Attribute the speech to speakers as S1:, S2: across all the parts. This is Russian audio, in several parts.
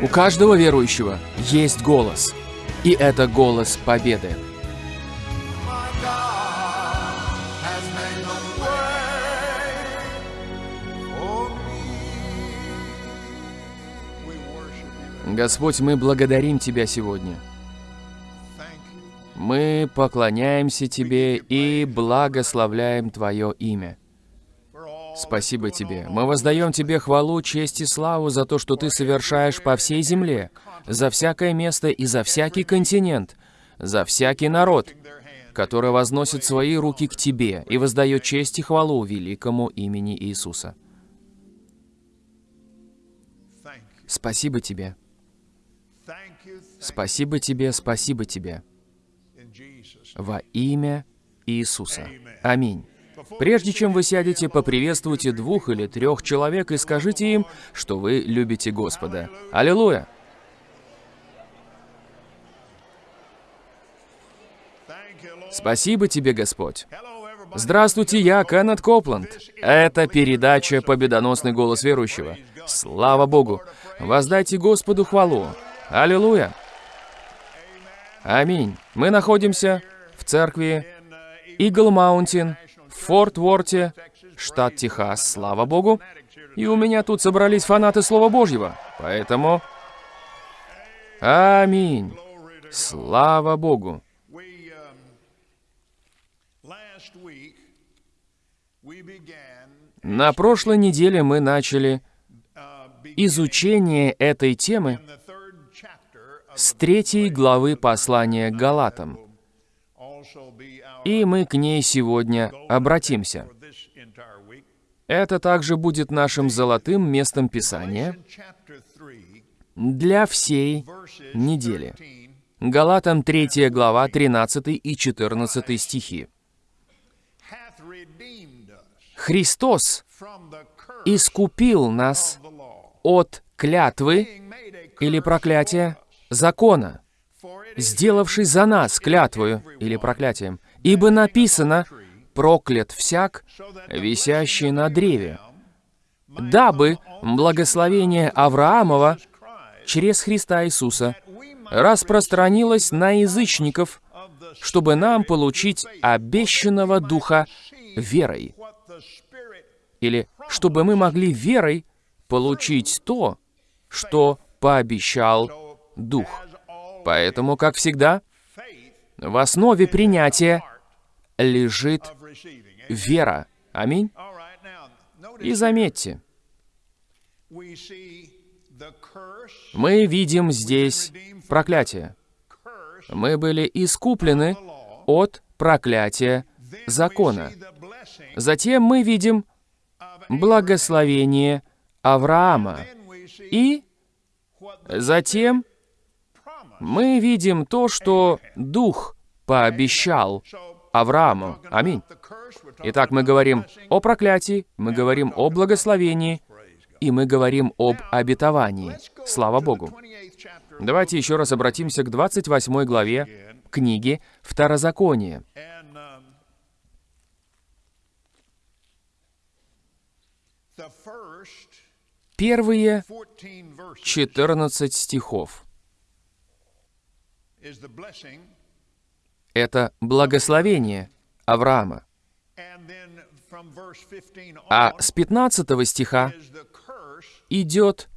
S1: У каждого верующего есть голос. И это голос победы. Господь, мы благодарим Тебя сегодня. Мы поклоняемся Тебе и благословляем Твое имя. Спасибо Тебе. Мы воздаем Тебе хвалу, честь и славу за то, что Ты совершаешь по всей земле, за всякое место и за всякий континент, за всякий народ, который возносит свои руки к Тебе и воздает честь и хвалу великому имени Иисуса. Спасибо Тебе. Спасибо Тебе, спасибо Тебе. Во имя Иисуса. Аминь. Прежде чем вы сядете, поприветствуйте двух или трех человек и скажите им, что вы любите Господа. Аллилуйя! Спасибо тебе, Господь. Здравствуйте, я Кеннет Копланд. Это передача «Победоносный голос верующего». Слава Богу! Воздайте Господу хвалу. Аллилуйя! Аминь. Мы находимся в церкви Игл Маунтин в Форт Уорте, штат Техас. Слава Богу! И у меня тут собрались фанаты Слова Божьего. Поэтому... Аминь. Слава Богу! На прошлой неделе мы начали изучение этой темы с третьей главы послания Галатам, и мы к ней сегодня обратимся. Это также будет нашим золотым местом Писания
S2: In chapter 3,
S1: для всей недели.
S2: 13
S1: Галатам 3 глава 13 и 14 стихи. Христос искупил нас от клятвы или проклятия закона, сделавший за нас клятвою или проклятием. Ибо написано «проклят всяк, висящий на древе», дабы благословение Авраамова через Христа Иисуса распространилось на язычников, чтобы нам получить обещанного Духа верой. Или чтобы мы могли верой получить то, что пообещал Дух. Поэтому, как всегда, в основе принятия лежит вера. Аминь. И заметьте, мы видим здесь проклятие. Мы были искуплены от проклятия закона. Затем мы видим благословение Авраама. И затем мы видим то, что Дух пообещал Аврааму. Аминь. Итак, мы говорим о проклятии, мы говорим о благословении, и мы говорим об обетовании. Слава Богу.
S2: 28th chapter
S1: Давайте еще раз обратимся к 28 главе книги
S2: first
S1: Первые
S2: 14 verses
S1: 14 стихов это благословение Авраама.
S2: and then from verse 15
S1: А с 15 стиха идет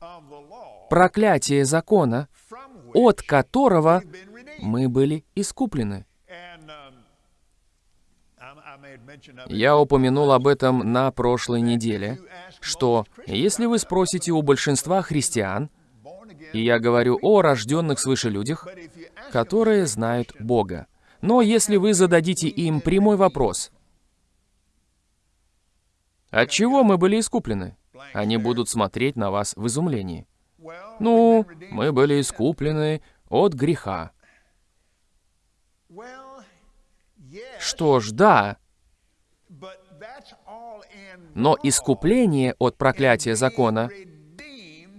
S1: проклятие закона, от которого мы были искуплены. Я упомянул об этом на прошлой неделе, что если вы спросите у большинства христиан, и я говорю о рожденных свыше людях, которые знают Бога, но если вы зададите им прямой вопрос, от чего мы были искуплены, они будут смотреть на вас в изумлении. Ну, мы были искуплены от греха. Что ж, да, но искупление от проклятия закона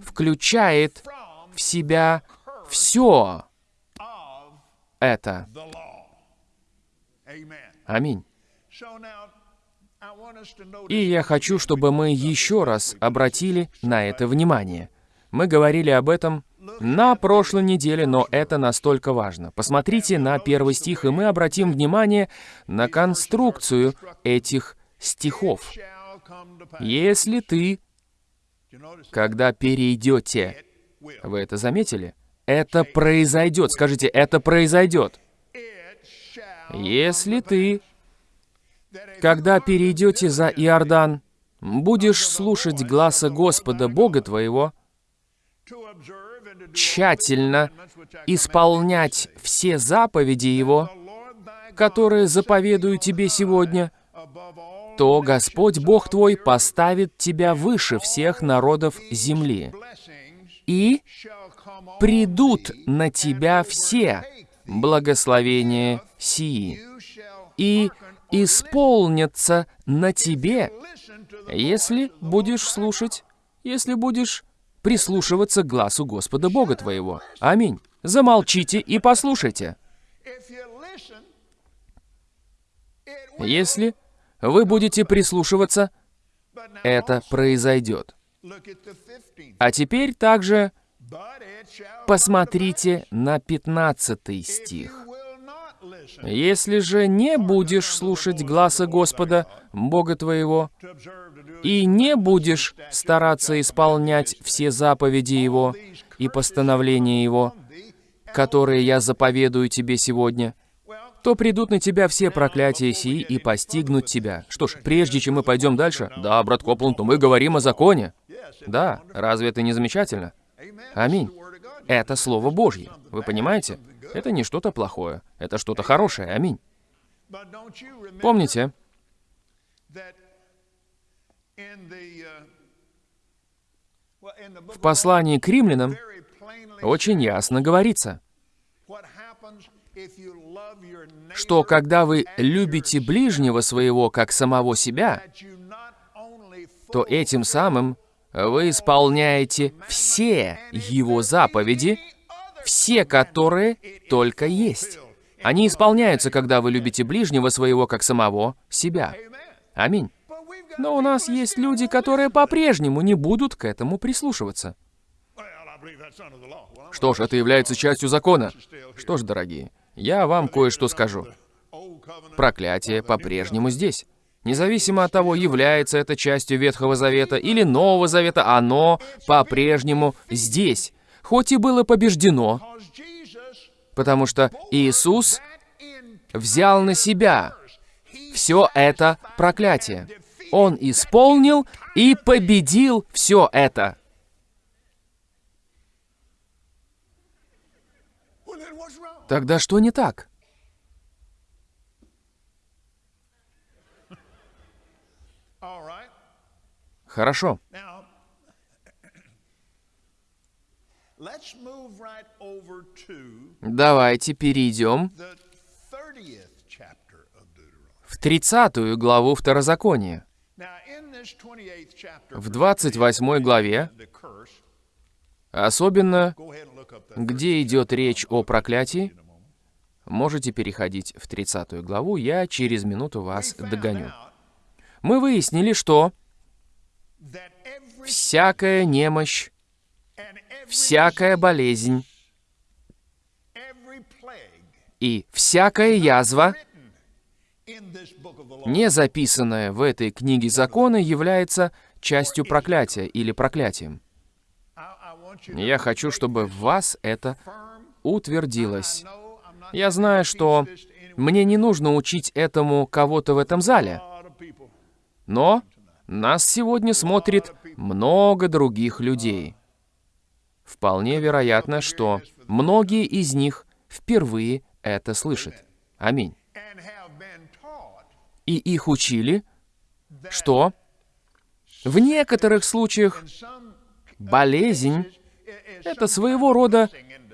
S1: включает в себя все это. Аминь. И я хочу, чтобы мы еще раз обратили на это внимание. Мы говорили об этом на прошлой неделе, но это настолько важно. Посмотрите на первый стих, и мы обратим внимание на конструкцию этих стихов. Если ты, когда перейдете, вы это заметили? Это произойдет. Скажите, это произойдет. Если ты, когда перейдете за Иордан, будешь слушать гласа Господа Бога твоего, тщательно исполнять все заповеди Его, которые заповедую тебе сегодня, то Господь Бог твой поставит тебя выше всех народов земли, и придут на тебя все благословения сии, и исполнятся на тебе, если будешь слушать, если будешь прислушиваться к глазу Господа Бога твоего. Аминь. Замолчите и послушайте. Если вы будете прислушиваться, это произойдет.
S2: look at the 15th
S1: А теперь также посмотрите на 15 стих. Если же не будешь слушать гласа Господа, Бога твоего, и не будешь стараться исполнять все заповеди Его и постановления Его, которые я заповедую тебе сегодня, то придут на тебя все проклятия сии и постигнут тебя. Что ж, прежде чем мы пойдем дальше, да, брат Копланд, мы говорим о законе. Да, разве это не замечательно? Аминь. Это Слово Божье. Вы понимаете? Это не что-то плохое. Это что-то хорошее. Аминь. Помните, в послании к римлянам очень ясно говорится, что когда вы любите ближнего своего как самого себя, то этим самым вы исполняете все его заповеди, все которые только есть. Они исполняются, когда вы любите ближнего своего как самого себя. Аминь. Но у нас есть люди, которые по-прежнему не будут к этому прислушиваться. Что ж, это является частью закона. Что ж, дорогие, я вам кое-что скажу. Проклятие по-прежнему здесь. Независимо от того, является это частью Ветхого Завета или Нового Завета, оно по-прежнему здесь. Хоть и было побеждено, потому что Иисус взял на себя все это проклятие. Он исполнил и победил все это. Тогда что не так? Хорошо. Давайте перейдем
S2: the 30th chapter of Deuteronomy
S1: в 30 главу Второзакония.
S2: now in this 28th chapter
S1: В 28 главе, особенно где идет речь о проклятии, можете переходить в 30 главу, я через минуту вас догоню. Мы выяснили, что всякая немощь, всякая болезнь и всякая язва, не записанная в этой книге закона, является частью проклятия или проклятием. Я хочу, чтобы в вас это утвердилось. Я знаю, что мне не нужно учить этому кого-то в этом зале, но нас сегодня смотрит много других людей. Вполне вероятно, что многие из них впервые это слышат. Аминь. И их учили, что в некоторых случаях болезнь это своего рода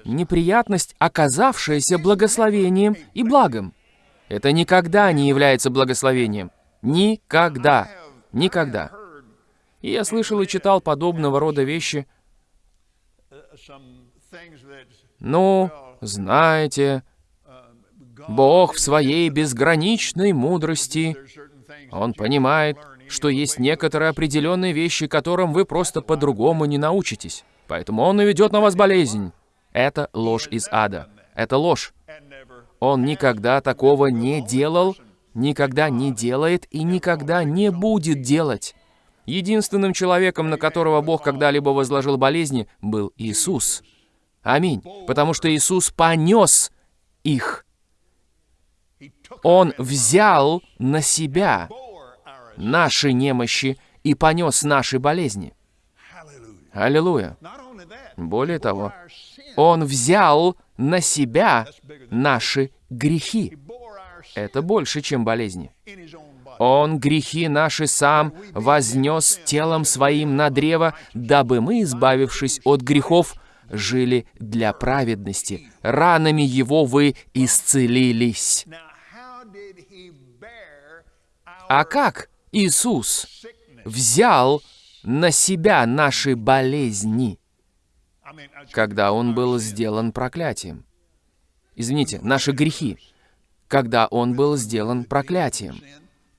S1: неприятность, оказавшаяся благословением и благом. Это никогда не является благословением. Никогда. Никогда. И я слышал и читал подобного рода вещи. Ну, знаете, Бог в своей безграничной мудрости, Он понимает, что есть некоторые определенные вещи, которым вы просто по-другому не научитесь. Поэтому Он наведет на вас болезнь. Это ложь из ада. Это ложь. Он никогда такого не делал, никогда не делает и никогда не будет делать. Единственным человеком, на которого Бог когда-либо возложил болезни, был Иисус. Аминь. Потому что Иисус понес их. Он взял на себя наши немощи и понес наши болезни. Аллилуйя. Более того, Он взял на себя наши грехи. Это больше, чем болезни. Он грехи наши сам вознес телом своим на древо, дабы мы, избавившись от грехов, жили для праведности. Ранами Его вы исцелились. А как Иисус взял на себя наши болезни, когда Он был сделан проклятием? Извините, наши грехи, когда Он был сделан проклятием.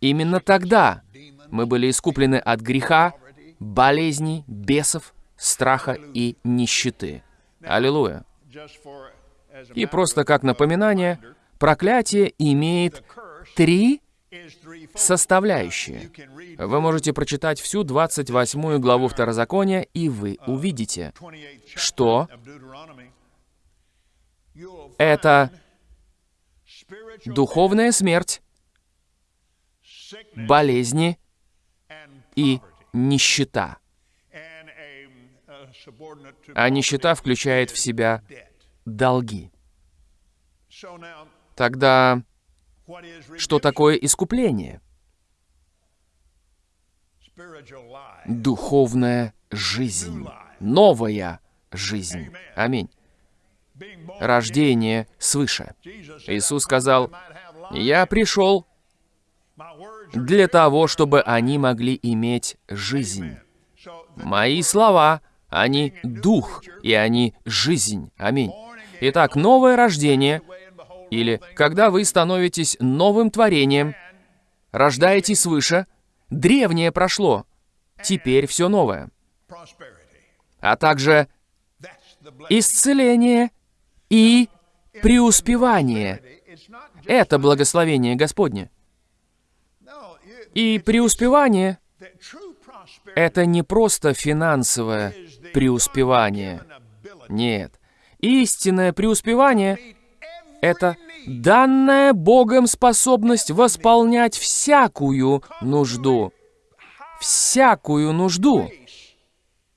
S1: Именно тогда мы были искуплены от греха, болезней, бесов, страха и нищеты. Аллилуйя. И просто как напоминание, проклятие имеет три составляющие. Вы можете прочитать всю 28 главу Второзакония, и вы увидите,
S2: 28th chapter
S1: что это духовная смерть, болезни и нищета. А нищета включает в себя долги. Тогда что такое искупление? Духовная жизнь. Новая жизнь. Аминь. Рождение свыше. Иисус сказал,
S2: "I might have life.
S1: «Я пришел для того, чтобы они могли иметь жизнь». Мои слова, они дух, и они жизнь. Аминь. Итак, новое рождение, или когда вы становитесь новым творением, рождаетесь свыше, древнее прошло, теперь все новое. А также исцеление и преуспевание. Это благословение Господне. И преуспевание это не просто финансовое преуспевание. Нет. Истинное преуспевание это данная Богом способность восполнять всякую нужду. Всякую нужду.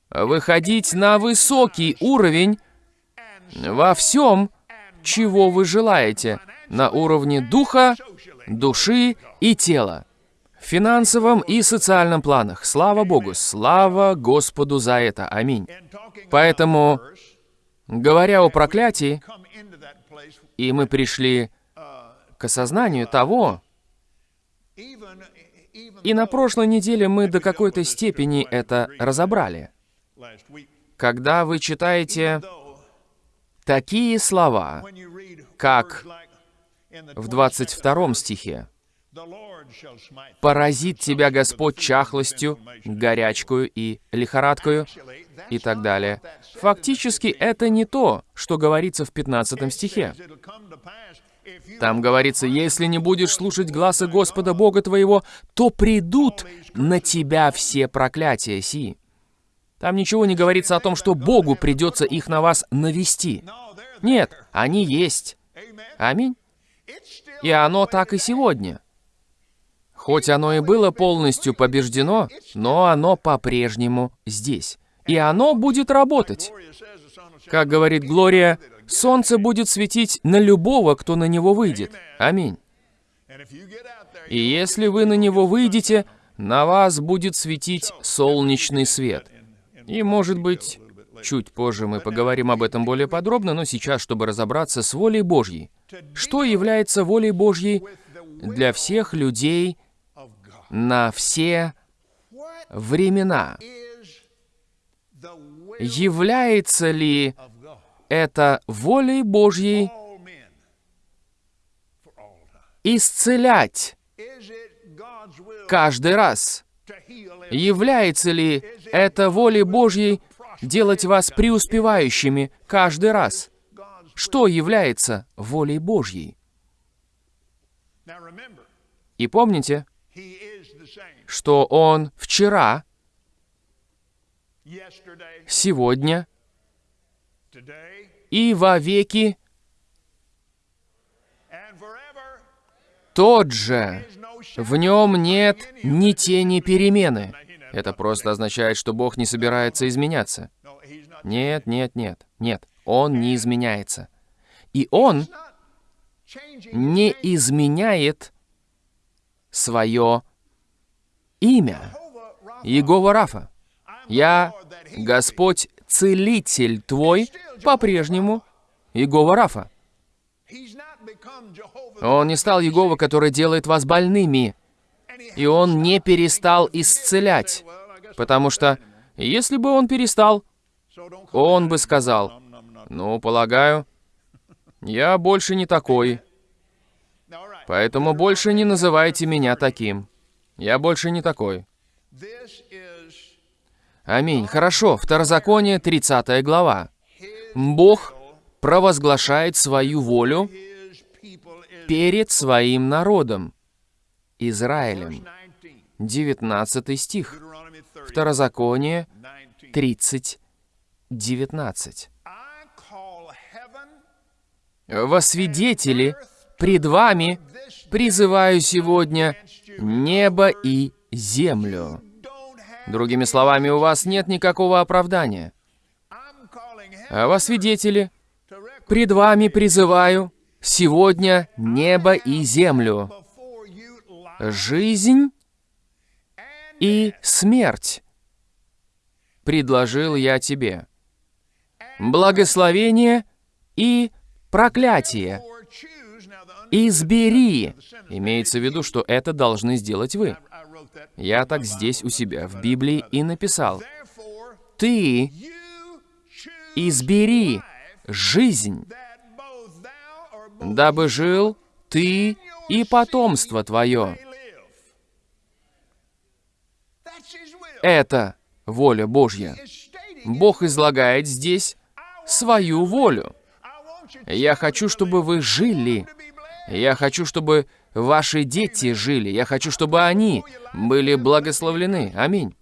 S1: Выходить на высокий уровень во всем, чего вы желаете, на уровне духа, души и тела. В финансовом и социальном планах. Слава Богу, слава Господу за это. Аминь. Поэтому, говоря о проклятии, и мы пришли к осознанию того, и на прошлой неделе мы до какой-то степени это разобрали. Когда вы читаете такие слова, как в
S2: 22nd
S1: 22 стихе, «Поразит тебя Господь чахлостью, горячкою и лихорадкою»
S2: Actually, that's
S1: и так далее. Фактически это не то, что говорится в 15 стихе. Там говорится, если не будешь слушать гласа Господа Бога твоего, то придут на тебя все проклятия сии. Там ничего не говорится о том, что Богу придется их на вас навести. Нет, они есть. Аминь. И оно так и сегодня. Хоть оно и было полностью побеждено, но оно по-прежнему здесь. И оно будет работать. Как говорит Глория, солнце будет светить на любого, кто на него выйдет. Аминь. И если вы на него выйдете, на вас будет светить солнечный свет. И, может быть, чуть позже мы поговорим об этом более подробно, но сейчас, чтобы разобраться с волей Божьей. Что является волей Божьей для всех людей на все времена? Является ли это волей Божьей исцелять каждый раз? Является ли это волей Божьей делать вас преуспевающими каждый раз. Что является волей Божьей? И помните, что Он вчера, сегодня и вовеки тот же. В нем нет ни тени перемены. Это просто означает, что Бог не собирается изменяться. Нет, нет, нет, нет. Он не изменяется. И Он не изменяет свое имя. Иегова Рафа. Я, Господь, целитель твой, по-прежнему Иегова Рафа. Он не стал Иегова, который делает вас больными, и Он не перестал исцелять. Потому что, если бы Он перестал, Он бы сказал, «Ну, полагаю, я больше не такой, поэтому больше не называйте меня таким. Я больше не такой». Аминь. Хорошо. Второзаконие, 30 глава. Бог провозглашает свою волю перед своим народом, Израилем.
S2: 19.
S1: 19 стих.
S2: Deuteronomy 30.
S1: Второзаконие
S2: 19.
S1: 30, 19.
S2: I call heaven
S1: Во свидетели пред вами призываю сегодня небо и землю. Другими словами, у вас нет никакого оправдания. А во свидетели пред вами призываю сегодня небо и землю, жизнь и смерть. Предложил я тебе благословение и проклятие. Избери. Имеется в виду, что это должны сделать вы. Я так здесь у себя в Библии и написал. Ты избери жизнь, дабы жил ты и потомство твое. Это воля Божья. Бог излагает здесь свою волю. Я хочу, чтобы вы жили. Я хочу, чтобы ваши дети жили. Я хочу, чтобы они были благословлены. Аминь.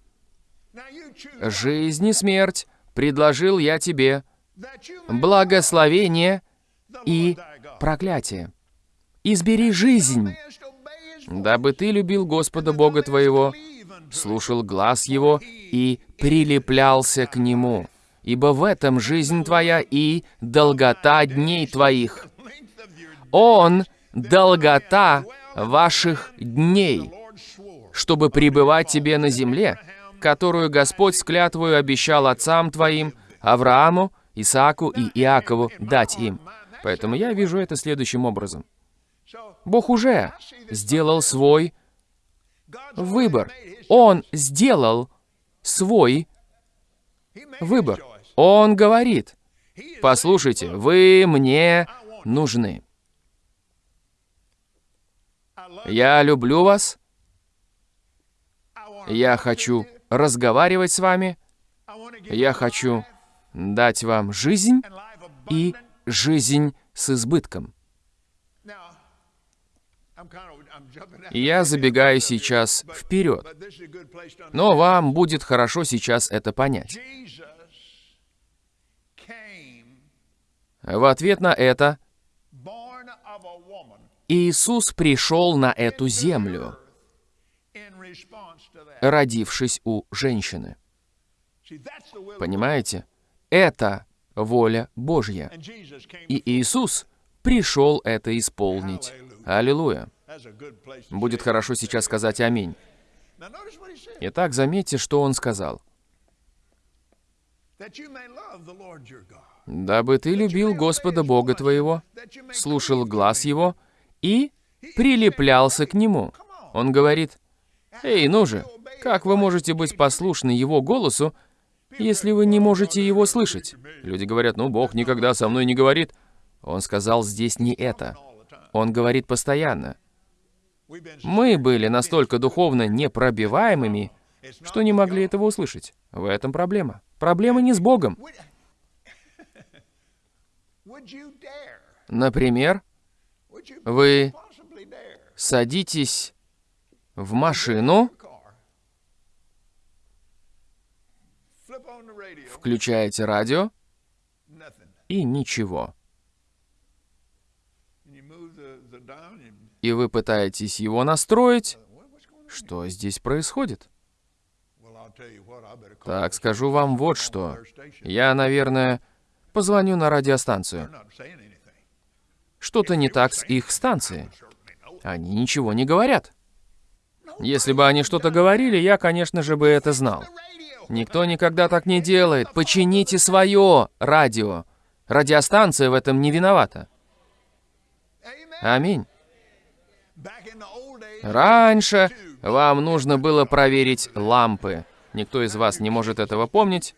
S1: Жизнь и смерть предложил я тебе благословение и проклятие. Избери жизнь, дабы ты любил Господа Бога твоего, слушал глаз Его и прилеплялся к Нему. Ибо в этом жизнь твоя и долгота дней твоих. Он — долгота ваших дней, чтобы пребывать тебе на земле, которую Господь с клятвою обещал отцам твоим, Аврааму, Исааку и Иакову дать им. Поэтому я вижу это следующим образом. Бог уже сделал свой выбор. Он сделал свой выбор. Он говорит, послушайте, вы мне нужны. Я люблю вас, я хочу разговаривать с вами, я хочу дать вам жизнь и жизнь с избытком. Я забегаю сейчас вперед, но вам будет хорошо сейчас это понять. В ответ на это Иисус пришел на эту землю, родившись у женщины. Понимаете? Это воля Божья. И Иисус пришел это исполнить. Аллилуйя. Будет хорошо сейчас сказать аминь. Итак, заметьте, что он сказал. «Дабы ты любил Господа Бога твоего, слушал глаз Его и прилеплялся к Нему». Он говорит, «Эй, ну же, как вы можете быть послушны Его голосу, если вы не можете Его слышать?» Люди говорят, «Ну, Бог никогда со мной не говорит». Он сказал здесь не это. Он говорит постоянно. Мы были настолько духовно непробиваемыми, что не могли этого услышать. В этом проблема. Проблема не с Богом. Например, вы садитесь в машину, включаете радио и ничего. И вы пытаетесь его настроить. Что здесь происходит? Так, скажу вам вот что. Я, наверное, позвоню на радиостанцию. Что-то не так с их станцией. Они ничего не говорят. Если бы они что-то говорили, я, конечно же, бы это знал. Никто никогда так не делает. Почините свое радио. Радиостанция в этом не виновата. Аминь. Раньше вам нужно было проверить лампы. Никто из вас не может этого помнить.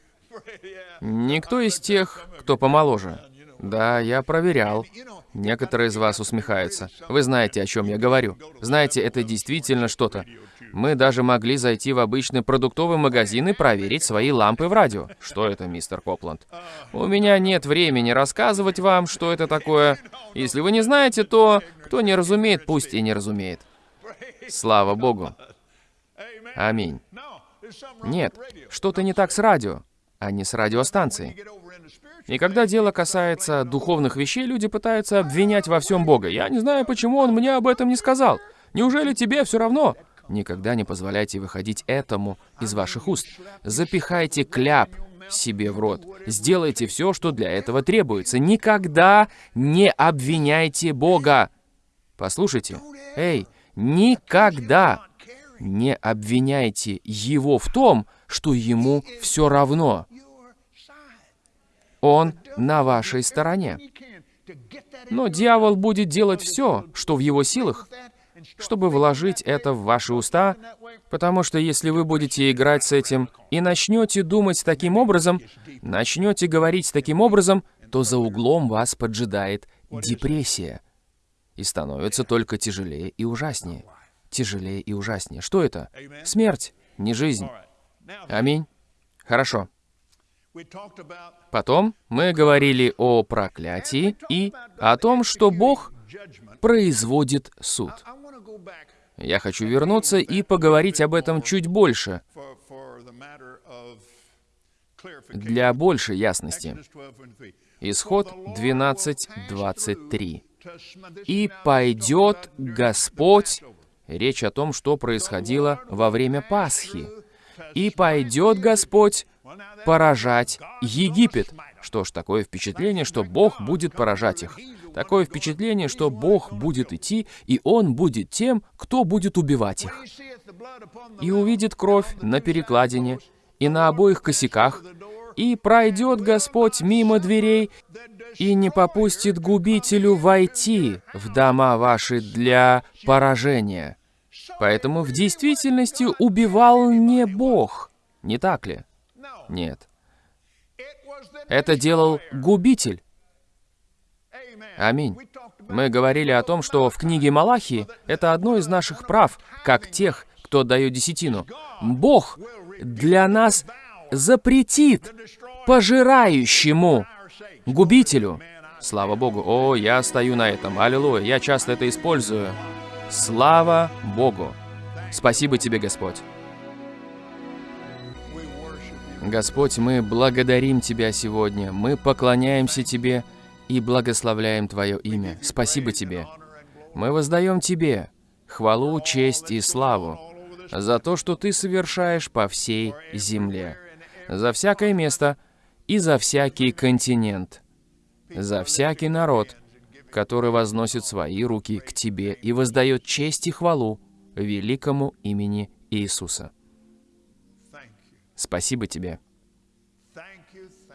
S1: Никто из тех, кто помоложе. Да, я проверял. Некоторые из вас усмехаются. Вы знаете, о чем я говорю. Знаете, это действительно что-то. Мы даже могли зайти в обычный продуктовый магазин и проверить свои лампы в радио. Что это, мистер Копланд? У меня нет времени рассказывать вам, что это такое. Если вы не знаете, то кто не разумеет, пусть и не разумеет. Слава Богу. Аминь. Нет, что-то не так с радио, а не с радиостанцией. И когда дело касается духовных вещей, люди пытаются обвинять во всем Бога. Я не знаю, почему он мне об этом не сказал. Неужели тебе все равно? Никогда не позволяйте выходить этому из ваших уст. Запихайте кляп себе в рот. Сделайте все, что для этого требуется. Никогда не обвиняйте Бога. Послушайте, эй, никогда не обвиняйте Его в том, что Ему все равно. Он на вашей стороне. Но дьявол будет делать все, что в его силах, чтобы вложить это в ваши уста, потому что если вы будете играть с этим и начнете думать таким образом, начнете говорить таким образом, то за углом вас поджидает депрессия. И становится только тяжелее и ужаснее. Тяжелее и ужаснее. Что это? Смерть, не жизнь. Аминь. Хорошо. Потом мы говорили о проклятии и о том, что Бог производит суд. Я хочу вернуться и поговорить об этом чуть больше, для большей ясности.
S2: Exodus 12 and 3.
S1: Исход
S2: For the Lord
S1: 12,
S2: will pass
S1: 23.
S2: through to sm- this
S1: «И
S2: is now
S1: пойдет Господь...» Речь о том, что происходило во время Пасхи. «И пойдет Господь поражать Египет». Что ж, такое впечатление, что Бог будет поражать их. Такое впечатление, что Бог будет идти, и Он будет тем, кто будет убивать их. и увидит кровь на перекладине и на обоих косяках, и пройдет Господь мимо дверей и не попустит губителю войти в дома ваши для поражения. Поэтому в действительности убивал не Бог, не так ли? Нет. Это делал губитель. Аминь. Мы говорили о том, что в книге Малахии это одно из наших прав, как тех, кто дает десятину. Бог для нас запретит пожирающему, губителю. Слава Богу. О, я стою на этом. Аллилуйя. Я часто это использую. Слава Богу. Спасибо тебе, Господь. Господь, мы благодарим Тебя сегодня. Мы поклоняемся Тебе и благословляем Твое имя. Спасибо Тебе. Мы воздаем Тебе хвалу, честь и славу за то, что Ты совершаешь по всей земле, за всякое место и за всякий континент, за всякий народ, который возносит свои руки к Тебе и воздает честь и хвалу великому имени Иисуса. Спасибо Тебе.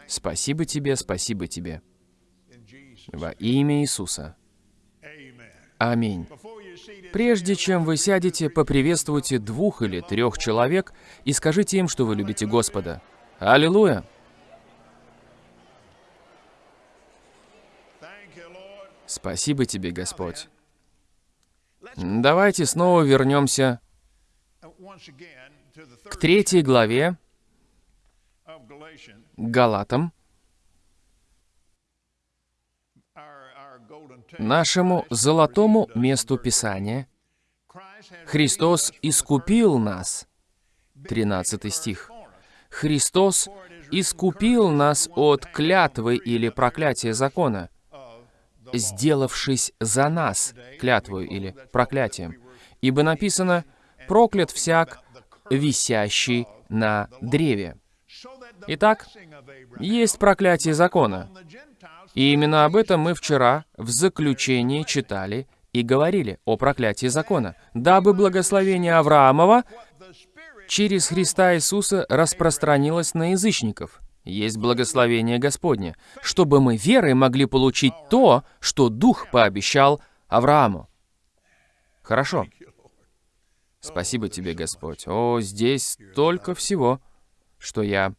S1: Спасибо Тебе, спасибо Тебе. Во имя Иисуса. Аминь. Прежде чем вы сядете, поприветствуйте двух или трех человек и скажите им, что вы любите Господа. Аллилуйя! Спасибо тебе, Господь. Давайте снова вернемся к третьей главе Галатам, нашему золотому месту Писания. Христос искупил нас. 13 стих. Христос искупил нас от клятвы или проклятия закона, сделавшись за нас клятвою или проклятием. Ибо написано «проклят всяк, висящий на древе». Итак, есть проклятие закона. И именно об этом мы вчера в заключении читали и говорили о проклятии закона, дабы благословение Авраамова через Христа Иисуса распространилось на язычников. Есть благословение Господне, чтобы мы верой могли получить то, что Дух пообещал Аврааму. Хорошо. Спасибо тебе, Господь. О, здесь столько всего, что я...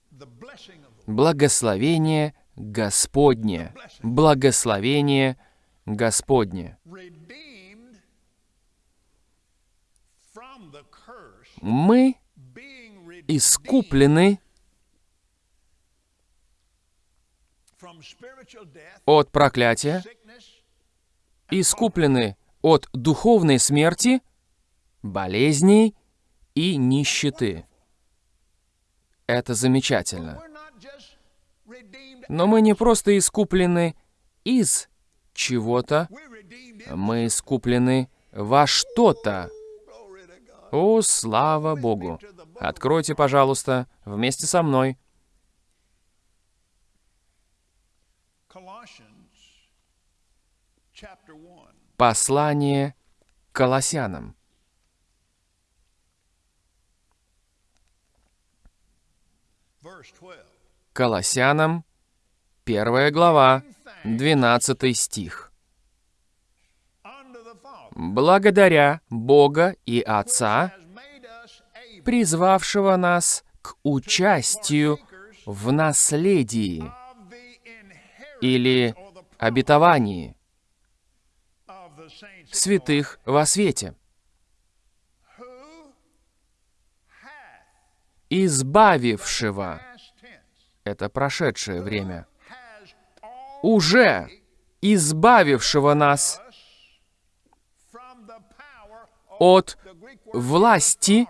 S1: Благословение Господне. Благословение Господне. Мы искуплены от проклятия, искуплены от духовной смерти, болезней и нищеты. Это замечательно. Но мы не просто искуплены из чего-то, мы искуплены во что-то. О, слава Богу! Откройте, пожалуйста, вместе со мной
S2: Colossians chapter 1,
S1: послание к Колоссянам.
S2: verse 12.
S1: Колоссянам, первая глава, 12 стих. Благодаря Бога и Отца, призвавшего нас к участию в наследии или обетовании святых во свете, избавившего, это прошедшее время, уже избавившего нас от власти,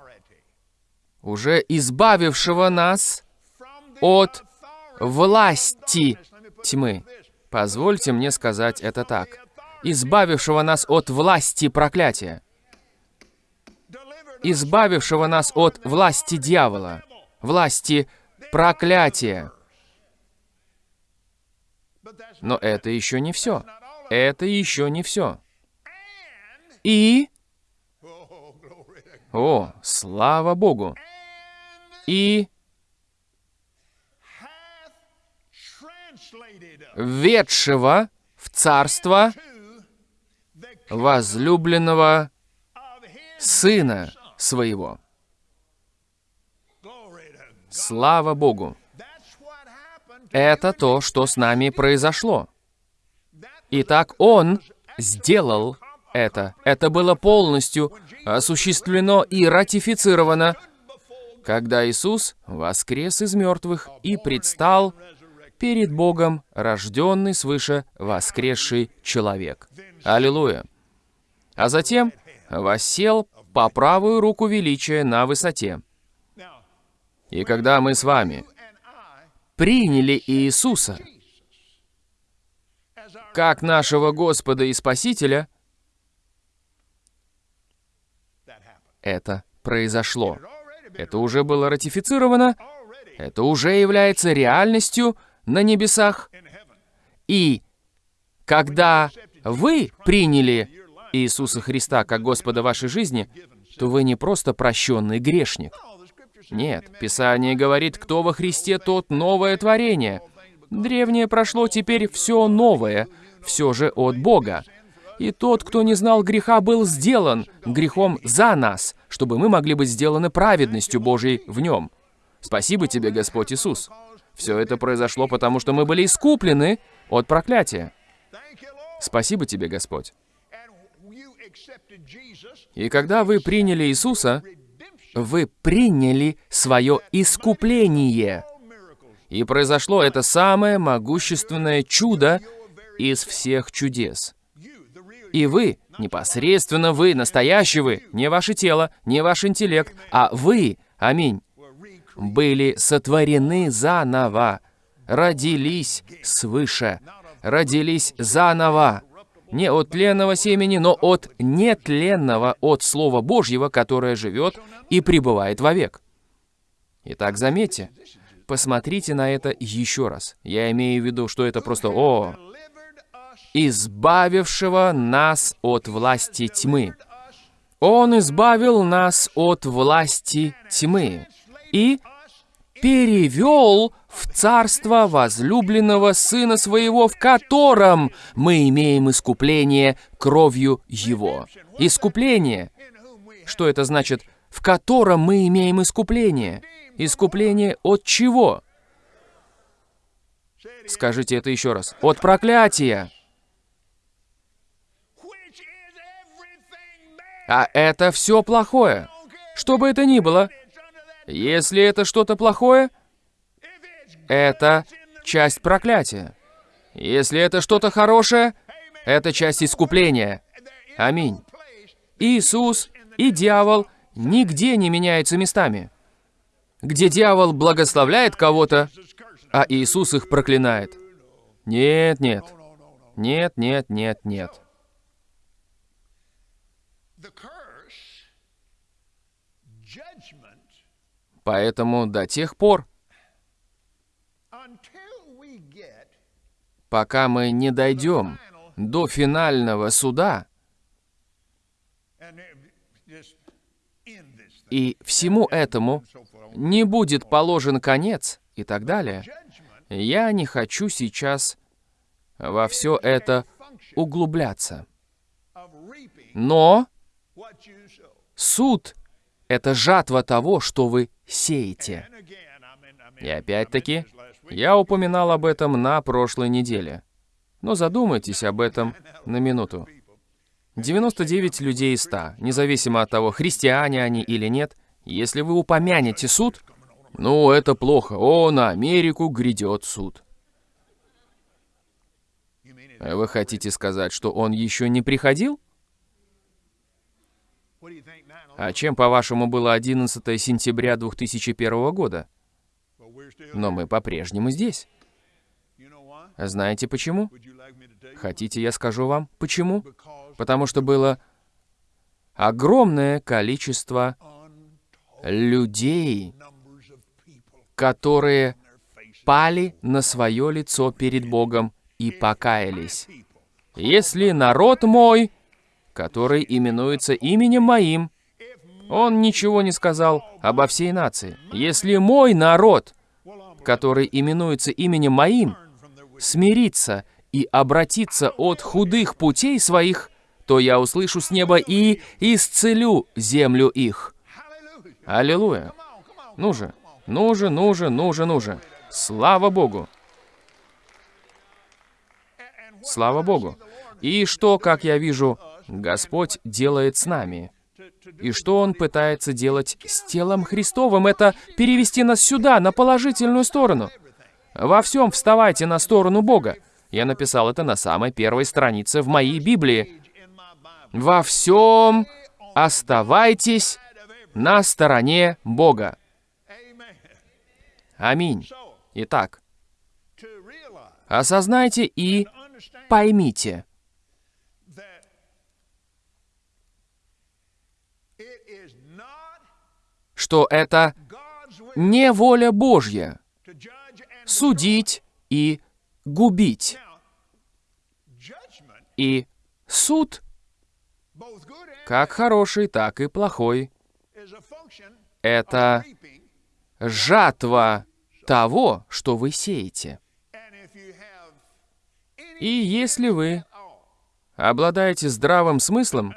S1: уже избавившего нас от власти тьмы. Позвольте мне сказать это так. Избавившего нас от власти проклятия. Избавившего нас от власти дьявола. Власти
S2: that's
S1: Но это еще не все. Это еще не все. И... О, слава Богу! И ведшего в царство возлюбленного Сына Своего. Слава Богу! Это то, что с нами произошло. Итак, Он сделал это. Это было полностью осуществлено и ратифицировано, когда Иисус воскрес из мертвых и предстал перед Богом, рожденный свыше воскресший человек. Аллилуйя! А затем воссел по правую руку величия на высоте. И когда мы с вами приняли Иисуса как нашего Господа и Спасителя, это произошло. Это уже было ратифицировано, это уже является реальностью на небесах. И когда вы приняли Иисуса Христа как Господа вашей жизни, то вы не просто прощенный грешник. Нет, Писание говорит, кто во Христе, тот новое творение. Древнее прошло, теперь все новое, все же от Бога. И тот, кто не знал греха, был сделан грехом за нас, чтобы мы могли быть сделаны праведностью Божией в нем. Спасибо тебе, Господь Иисус. Все это произошло, потому что мы были искуплены от проклятия. Спасибо тебе, Господь. И когда вы приняли Иисуса, вы приняли свое искупление. И произошло это самое могущественное чудо из всех чудес. И вы, непосредственно вы, настоящий вы, не ваше тело, не ваш интеллект, а вы, аминь, были сотворены заново, родились свыше, родились заново, не от тленного семени, но от нетленного, от Слова Божьего, которое живет и пребывает вовек. Итак, заметьте, посмотрите на это еще раз. Я имею в виду, что это просто «О, избавившего нас от власти тьмы». Он избавил нас от власти тьмы и перевел в царство возлюбленного Сына Своего, в котором мы имеем искупление кровью Его. Искупление. Что это значит? В котором мы имеем искупление. Искупление от чего? Скажите это еще раз. От проклятия. А это все плохое. Что бы это ни было. Если это что-то плохое, это часть проклятия. Если это что-то хорошее, это часть искупления. Аминь. Иисус и дьявол нигде не меняются местами. Где дьявол благословляет кого-то, а Иисус их проклинает. Нет, нет. Нет, нет, нет, нет. Поэтому до тех пор, пока мы не дойдем до финального суда, и всему этому не будет положен конец и так далее, я не хочу сейчас во все это углубляться. Но суд — это жатва того, что вы сеете. И опять-таки, я упоминал об этом на прошлой неделе. Но задумайтесь об этом на минуту. 99 людей из 100, независимо от того, христиане они или нет, если вы упомянете суд, ну, это плохо. О, на Америку грядет суд. Вы хотите сказать, что он еще не приходил? А чем, по-вашему, было 11 сентября 2001 года? Но мы по-прежнему здесь. Знаете почему? Хотите, я скажу вам, почему? Потому что было огромное количество людей, которые пали на свое лицо перед Богом и покаялись. Если народ мой, который именуется именем моим, он ничего не сказал обо всей нации. Если мой народ, который именуется именем моим, смирится и обратится от худых путей своих, то я услышу с неба и исцелю землю их. Аллилуйя. Ну же, ну же, ну же, ну же, ну же. Слава Богу. Слава Богу. И что, как я вижу, Господь делает с нами? И что Он пытается делать с телом Христовым? Это перевести нас сюда, на положительную сторону. Во всем вставайте на сторону Бога. Я написал это на самой первой странице в моей Библии. Во всем оставайтесь на стороне Бога. Аминь. Итак, осознайте и поймите, что это не воля Божья судить и губить. И суд, как хороший, так и плохой, это жатва того, что вы сеете. И если вы обладаете здравым смыслом,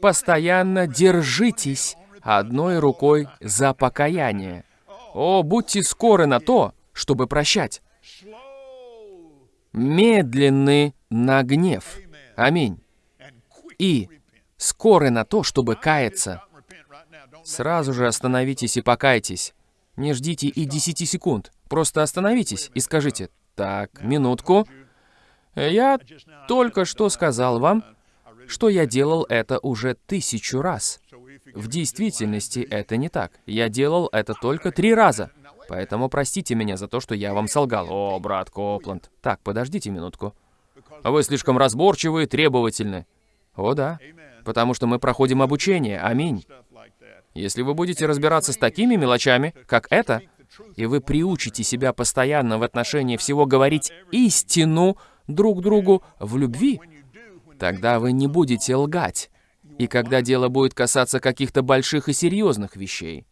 S1: постоянно держитесь одной рукой за покаяние. О, будьте скоры на то, чтобы прощать. Медленны на гнев. Аминь. И скоры на то, чтобы каяться. Сразу же остановитесь и покайтесь. Не ждите и 10 секунд. Просто остановитесь и скажите, так, минутку. Я только что сказал вам, что я делал это уже тысячу раз. В действительности это не так. Я делал это только три раза. Поэтому простите меня за то, что я вам солгал. О, брат Копланд. Так, подождите минутку. Вы слишком разборчивы и требовательны. О, да. Потому что мы проходим обучение. Аминь. Если вы будете разбираться с такими мелочами, как это, и вы приучите себя постоянно в отношении всего говорить истину друг другу в любви, тогда вы не будете лгать. И когда дело будет касаться каких-то больших и серьезных вещей,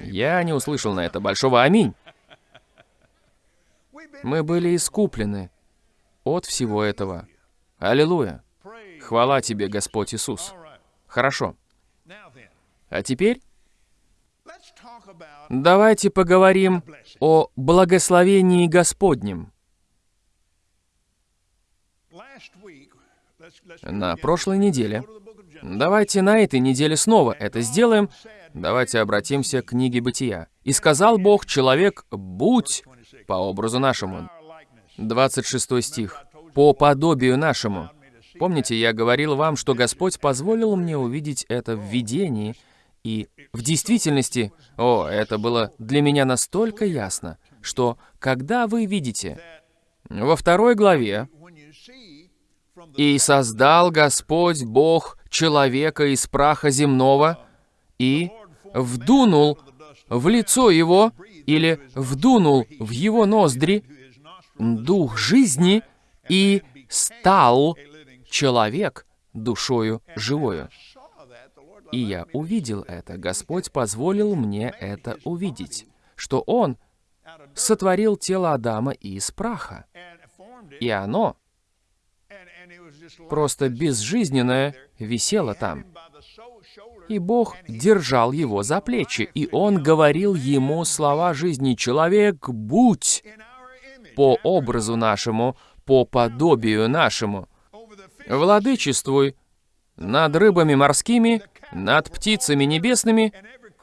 S1: я не услышал на это большого «Аминь». Мы были искуплены от всего этого. Аллилуйя. Хвала тебе, Господь Иисус. Хорошо. А теперь давайте поговорим о благословении Господнем. На прошлой неделе. Давайте на этой неделе снова это сделаем. Давайте обратимся к книге Бытия. «И сказал Бог, человек, будь по образу нашему». 26 стих. «По подобию нашему». Помните, я говорил вам, что Господь позволил мне увидеть это в видении, и в действительности, о, это было для меня настолько ясно, что когда вы видите во второй главе, «И создал Господь Бог человека из праха земного, и вдунул в лицо его или вдунул в его ноздри дух жизни и стал человек душою живою. И я увидел это. Господь позволил мне это увидеть, что Он сотворил тело Адама из праха. И оно просто безжизненное висело там. И Бог держал его за плечи, и Он говорил ему слова жизни «Человек, будь по образу нашему, по подобию нашему, владычествуй над рыбами морскими, над птицами небесными,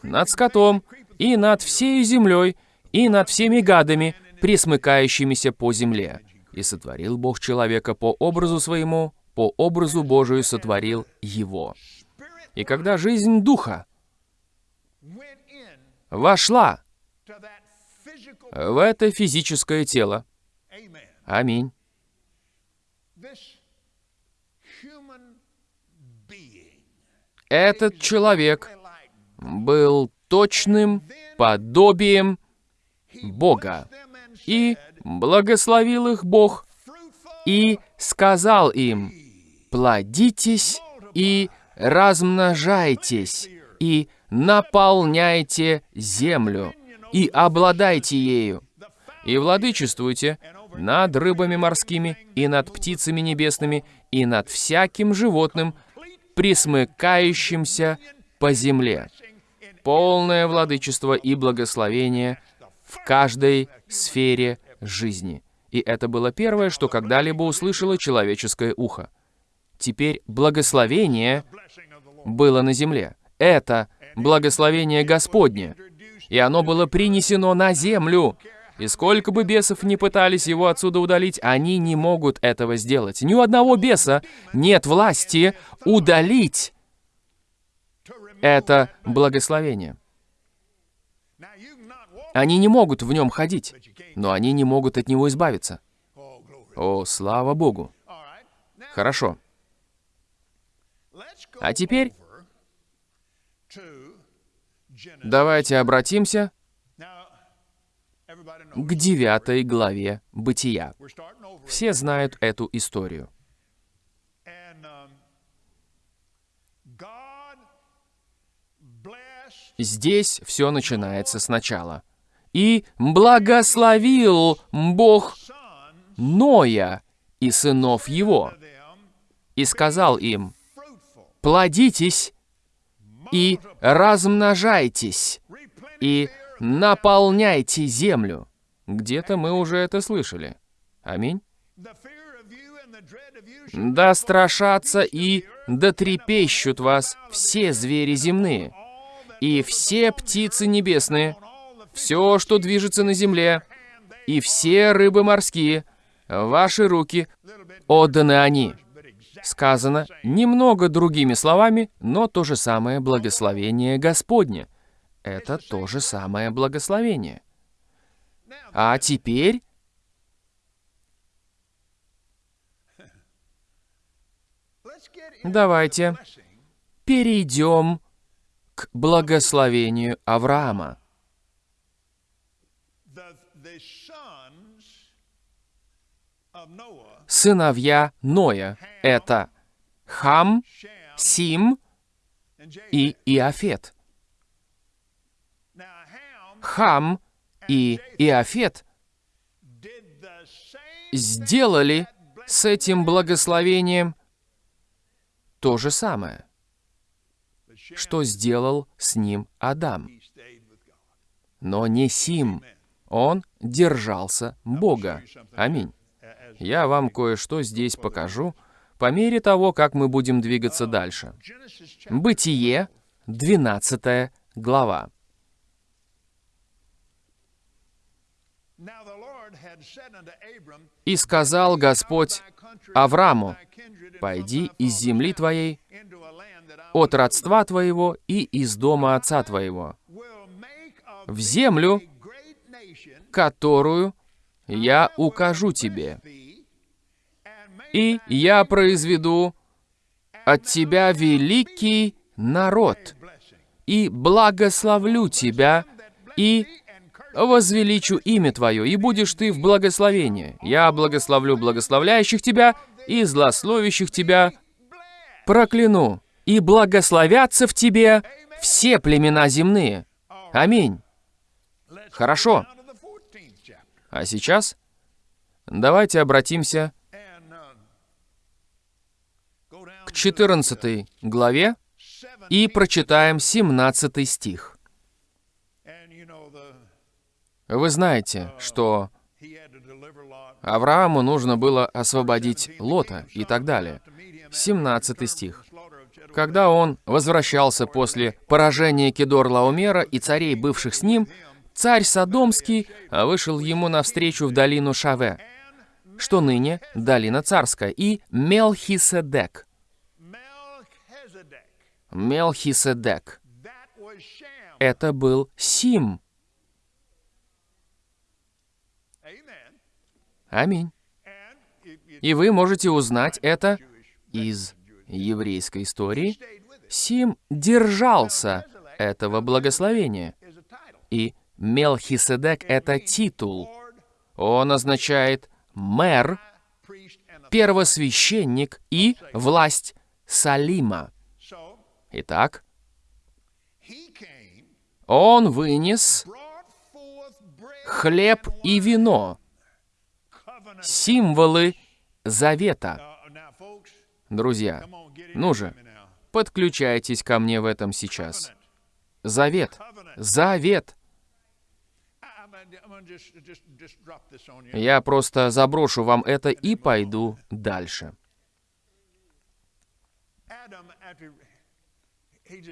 S1: над скотом, и над всей землей, и над всеми гадами, присмыкающимися по земле. И сотворил Бог человека по образу своему, по образу Божию сотворил его. И когда жизнь Духа вошла в это физическое тело, аминь, этот человек был точным подобием Бога. И благословил их Бог, и сказал им, «Плодитесь и размножайтесь, и наполняйте землю, и обладайте ею, и владычествуйте над рыбами морскими, и над птицами небесными, и над всяким животным, присмыкающимся по земле. Полное владычество и благословение в каждой сфере жизни. И это было первое, что когда-либо услышало человеческое ухо. Теперь благословение было на земле. Это благословение Господне. И оно было принесено на землю. И сколько бы бесов ни пытались его отсюда удалить, они не могут этого сделать. Ни у одного беса нет власти удалить это благословение. Они не могут в нем ходить, но они не могут от него избавиться. О, слава Богу. Хорошо. А теперь давайте обратимся к девятой главе Бытия. Все знают эту историю. Здесь все начинается сначала. «И благословил Бог Ноя и сынов его, и сказал им, плодитесь и размножайтесь, и наполняйте землю». Где-то мы уже это слышали. Аминь. Да страшатся и дотрепещут вас все звери земные, и все птицы небесные, все, что движется на земле, и все рыбы морские, ваши руки отданы они. Сказано немного другими словами, но то же самое благословение Господне. Это то же самое благословение. А теперь давайте перейдем к благословению Авраама. Сыновья Ноя — это Хам, Сим и Иофет. Хам и Иофет сделали с этим благословением то же самое, что сделал с ним Адам. Но не Сим. Он держался Бога. Аминь. Я вам кое-что здесь покажу по мере того, как мы будем двигаться дальше. Бытие, 12 глава. «И сказал Господь Аврааму, «Пойди из земли твоей, от родства твоего и из дома отца твоего, в землю, которую я укажу тебе, и я произведу от тебя великий народ, и благословлю тебя, и возвеличу имя Твое, и будешь ты в благословении. Я благословлю благословляющих тебя, и злословящих тебя прокляну, и благословятся в тебе все племена земные. Аминь. Хорошо. А сейчас давайте обратимся к 14 главе и прочитаем 17 стих. Вы знаете, что Аврааму нужно было освободить Лота и так далее. 17 стих. Когда он возвращался после поражения Кедор-Лаумера и царей, бывших с ним, царь Содомский вышел ему навстречу в долину Шаве, что ныне долина царская, и Мелхиседек. Мелхиседек. Это был Сим, Аминь. И вы можете узнать это из еврейской истории. Сим держался этого благословения. И Мелхиседек — это титул. Он означает мэр, первосвященник и власть Салима. Итак, он вынес хлеб и вино, символы завета. Друзья, ну же, подключайтесь ко мне в этом сейчас. Завет. Завет. Я просто заброшу вам это и пойду дальше.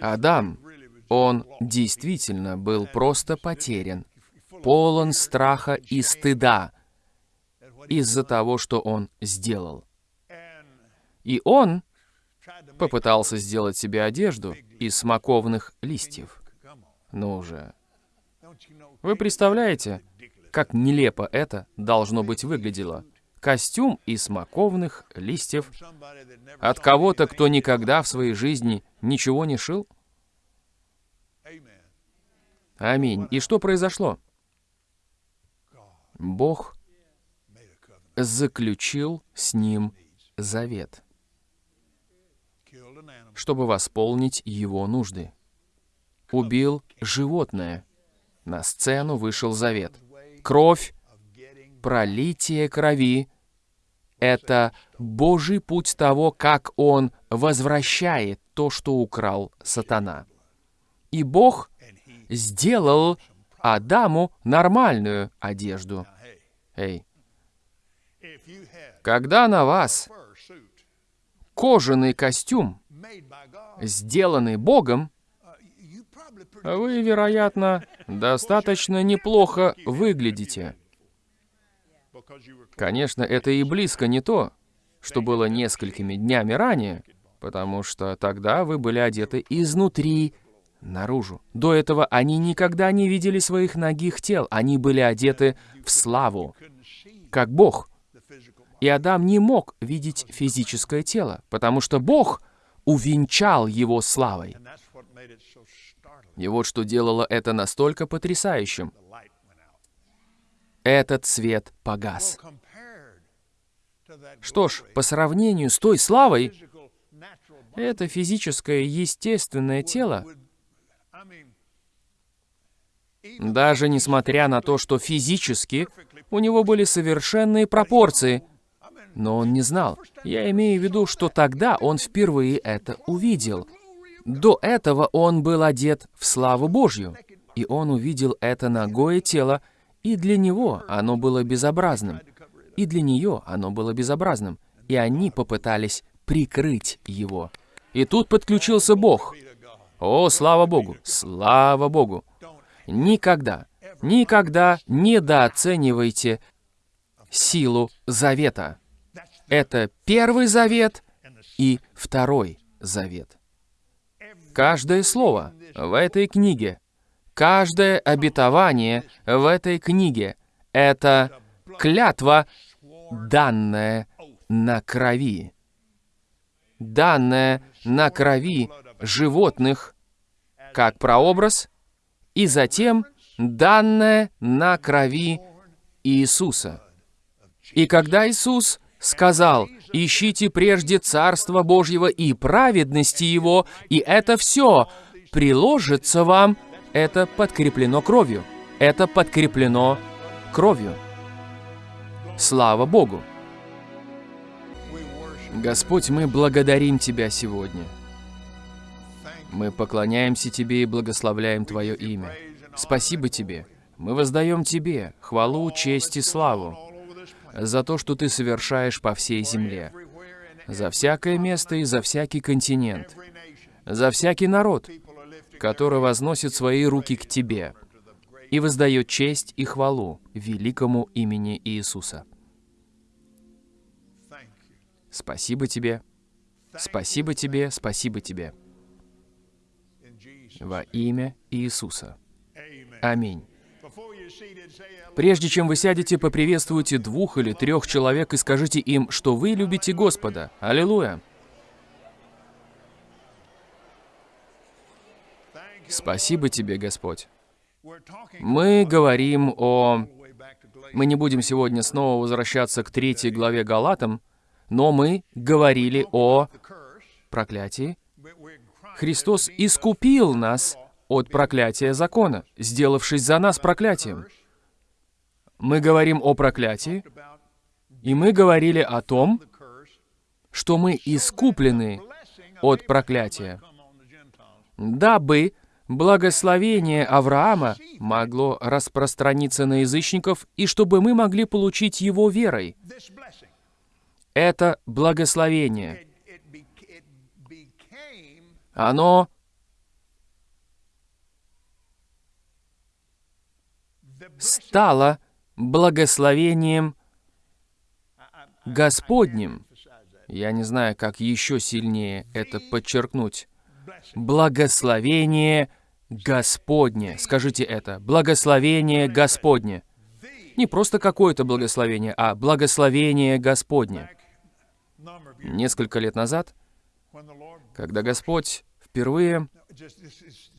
S1: Адам, он действительно был просто потерян, полон страха и стыда из-за того, что он сделал. И он попытался сделать себе одежду из смоковных листьев. Ну уже. Вы представляете, как нелепо это должно быть выглядело? Костюм из смоковных листьев от кого-то, кто никогда в своей жизни ничего не шил? Аминь. И что произошло? Бог заключил с ним завет, чтобы восполнить его нужды. Убил животное. На сцену вышел завет. Кровь, пролитие крови — это Божий путь того, как Он возвращает то, что украл сатана. И Бог сделал Адаму нормальную одежду. Эй, Когда на вас кожаный костюм, сделанный Богом, вы, вероятно, достаточно неплохо выглядите. Конечно, это и близко не то, что было несколькими днями ранее, потому что тогда вы были одеты изнутри наружу. До этого они никогда не видели своих ногих тел, они были одеты в славу, как Бог. И Адам не мог видеть физическое тело, потому что Бог увенчал его славой. И вот что делало это настолько потрясающим. Этот свет погас. Что ж, по сравнению с той славой, это физическое, естественное тело, даже несмотря на то, что физически у него были совершенные пропорции, но он не знал. Я имею в виду, что тогда он впервые это увидел. До этого он был одет в славу Божью, и он увидел это ногое тело, и для него оно было безобразным, и для нее оно было безобразным, и они попытались прикрыть его. И тут подключился Бог. О, слава Богу! Слава Богу! Никогда, никогда недооценивайте силу завета. Это первый завет и второй завет. Каждое слово в этой книге, каждое обетование в этой книге — это клятва, данная на крови. Данная на крови животных, как прообраз, и затем данная на крови Иисуса. И когда Иисус сказал, «Ищите прежде Царство Божьего и праведности Его, и это все приложится вам», это подкреплено кровью. Это подкреплено кровью. Слава Богу! Господь, мы благодарим Тебя сегодня. Мы поклоняемся Тебе и благословляем Твое имя. Спасибо Тебе. Мы воздаем Тебе хвалу, честь и славу за то, что Ты совершаешь по всей земле, за всякое место и за всякий континент, за всякий народ, который возносит свои руки к Тебе и воздает честь и хвалу великому имени Иисуса. Спасибо Тебе, спасибо Тебе, спасибо Тебе. Во имя Иисуса. Аминь. Прежде чем вы сядете, поприветствуйте двух или трех человек и скажите им, что вы любите Господа. Аллилуйя! Спасибо тебе, Господь. Мы говорим о... Мы не будем сегодня снова возвращаться к третьей главе Галатам, но мы говорили о проклятии. Христос искупил нас от проклятия закона, сделавшись за нас проклятием. Мы говорим о проклятии, и мы говорили о том, что мы искуплены от проклятия, дабы благословение Авраама могло распространиться на язычников и чтобы мы могли получить его верой. Это благословение. Оно стало благословением Господним. Я не знаю, как еще сильнее это подчеркнуть. Благословение Господне. Скажите это. Благословение Господне. Не просто какое-то благословение, а благословение Господне. Несколько лет назад, когда Господь впервые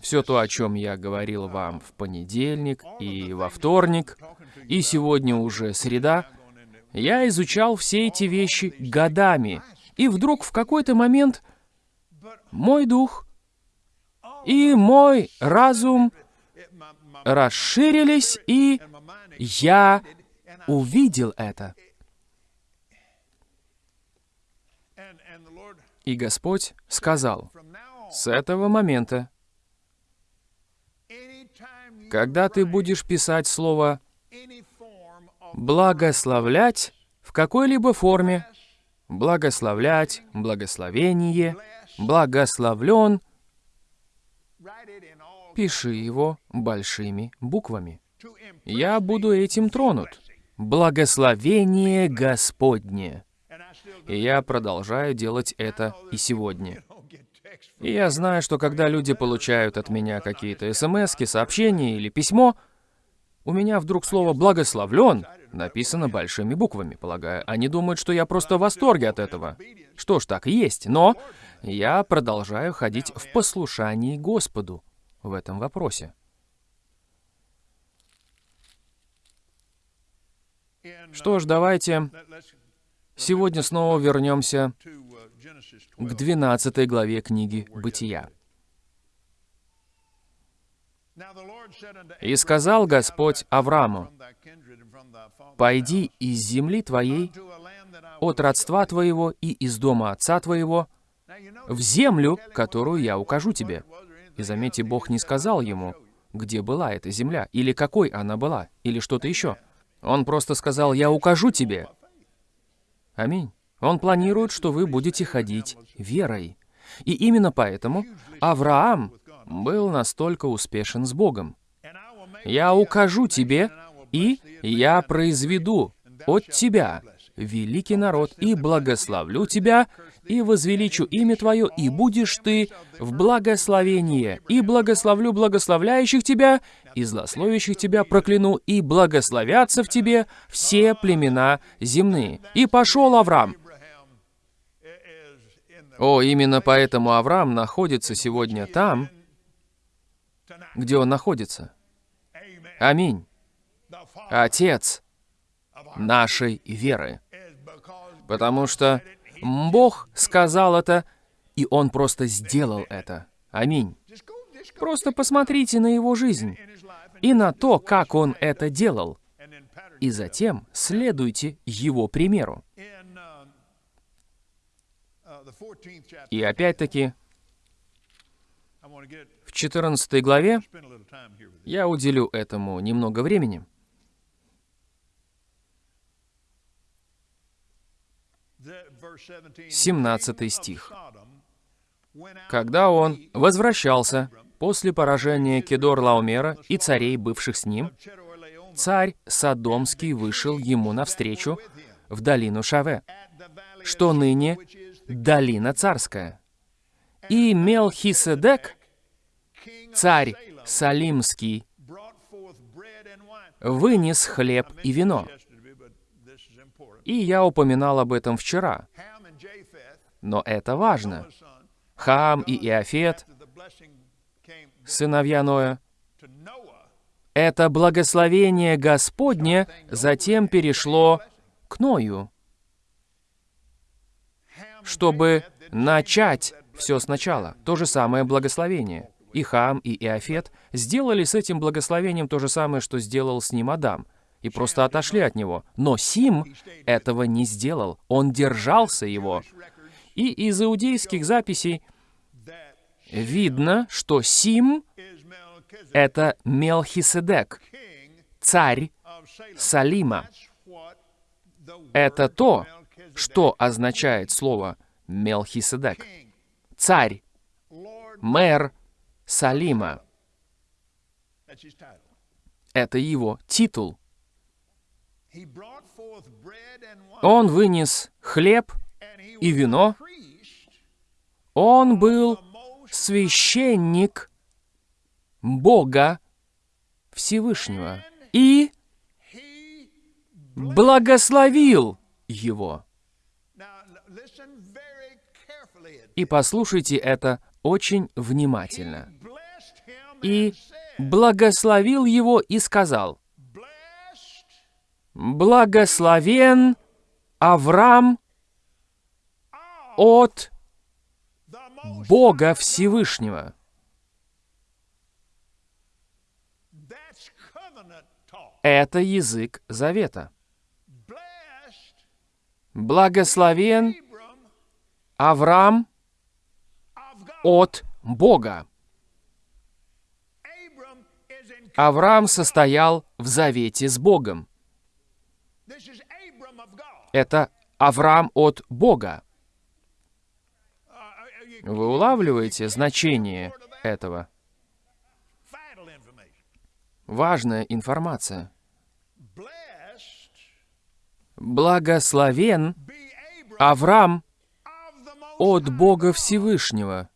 S1: все то, о чем я говорил вам в понедельник и во вторник, и сегодня уже среда, я изучал все эти вещи годами. И вдруг в какой-то момент мой дух и мой разум расширились, и я увидел это. И Господь сказал, с этого момента, когда ты будешь писать слово «благословлять» в какой-либо форме благословлять, благословение, благословлен, пиши его большими буквами. Я буду этим тронут. Благословение Господне. И я продолжаю делать это и сегодня. И я знаю, что когда люди получают от меня какие-то смс сообщения или письмо, у меня вдруг слово «благословлен» написано большими буквами, полагаю. Они думают, что я просто в восторге от этого. Что ж, так и есть. Но я продолжаю ходить в послушании Господу в этом вопросе. Что ж, давайте сегодня снова вернемся к
S2: 12.
S1: 12 главе книги «Бытия». «И сказал Господь Аврааму, «Пойди из земли твоей, от родства твоего и из дома отца твоего, в землю, которую я укажу тебе». И заметьте, Бог не сказал ему, где была эта земля, или какой она была, или что-то еще. Он просто сказал, «Я укажу тебе». Аминь. Он планирует, что вы будете ходить верой. И именно поэтому Авраам был настолько успешен с Богом. «Я укажу тебе, и я произведу от тебя великий народ, и благословлю тебя, и возвеличу имя твое, и будешь ты в благословение, и благословлю благословляющих тебя, и злословящих тебя прокляну, и благословятся в тебе все племена земные». И пошел Авраам. О, именно поэтому Авраам находится сегодня там, где он находится. Аминь. Отец нашей веры. Потому что Бог сказал это, и Он просто сделал это. Аминь. Просто посмотрите на Его жизнь и на то, как Он это делал. И затем следуйте Его примеру.
S2: in the 14th chapter.
S1: И опять-таки, в 14 главе я уделю этому немного времени.
S2: The, verse 17,
S1: 17
S2: King of
S1: стих. Когда он возвращался после поражения Кедор-Лаумера и царей, бывших с ним, царь Содомский вышел ему навстречу в долину Шаве, что ныне долина царская. И Мелхиседек, царь Салимский, вынес хлеб и вино. И я упоминал об этом вчера, но это важно. Хам и Иофет, сыновья Ноя, это благословение Господне затем перешло к Ною, чтобы начать все сначала. То же самое благословение. И Хам, и Иофет сделали с этим благословением то же самое, что сделал с ним Адам, и просто отошли от него. Но Сим этого не сделал, он держался его. И из иудейских записей видно, что Сим это Мелхиседек, царь. Салима. Это то, что означает слово Мелхиседек. Царь, мэр Салима. Это его титул. Он вынес хлеб, и вино. он был священник Бога Всевышнего и благословил его. И послушайте это очень внимательно. И благословил его и сказал, «Благословен Авраам от Бога Всевышнего». Это язык завета. Благословен Авраам от Бога. Авраам состоял в завете с Богом. Это Авраам от Бога. Вы улавливаете значение этого? Важная информация. Благословен Авраам от Бога Всевышнего,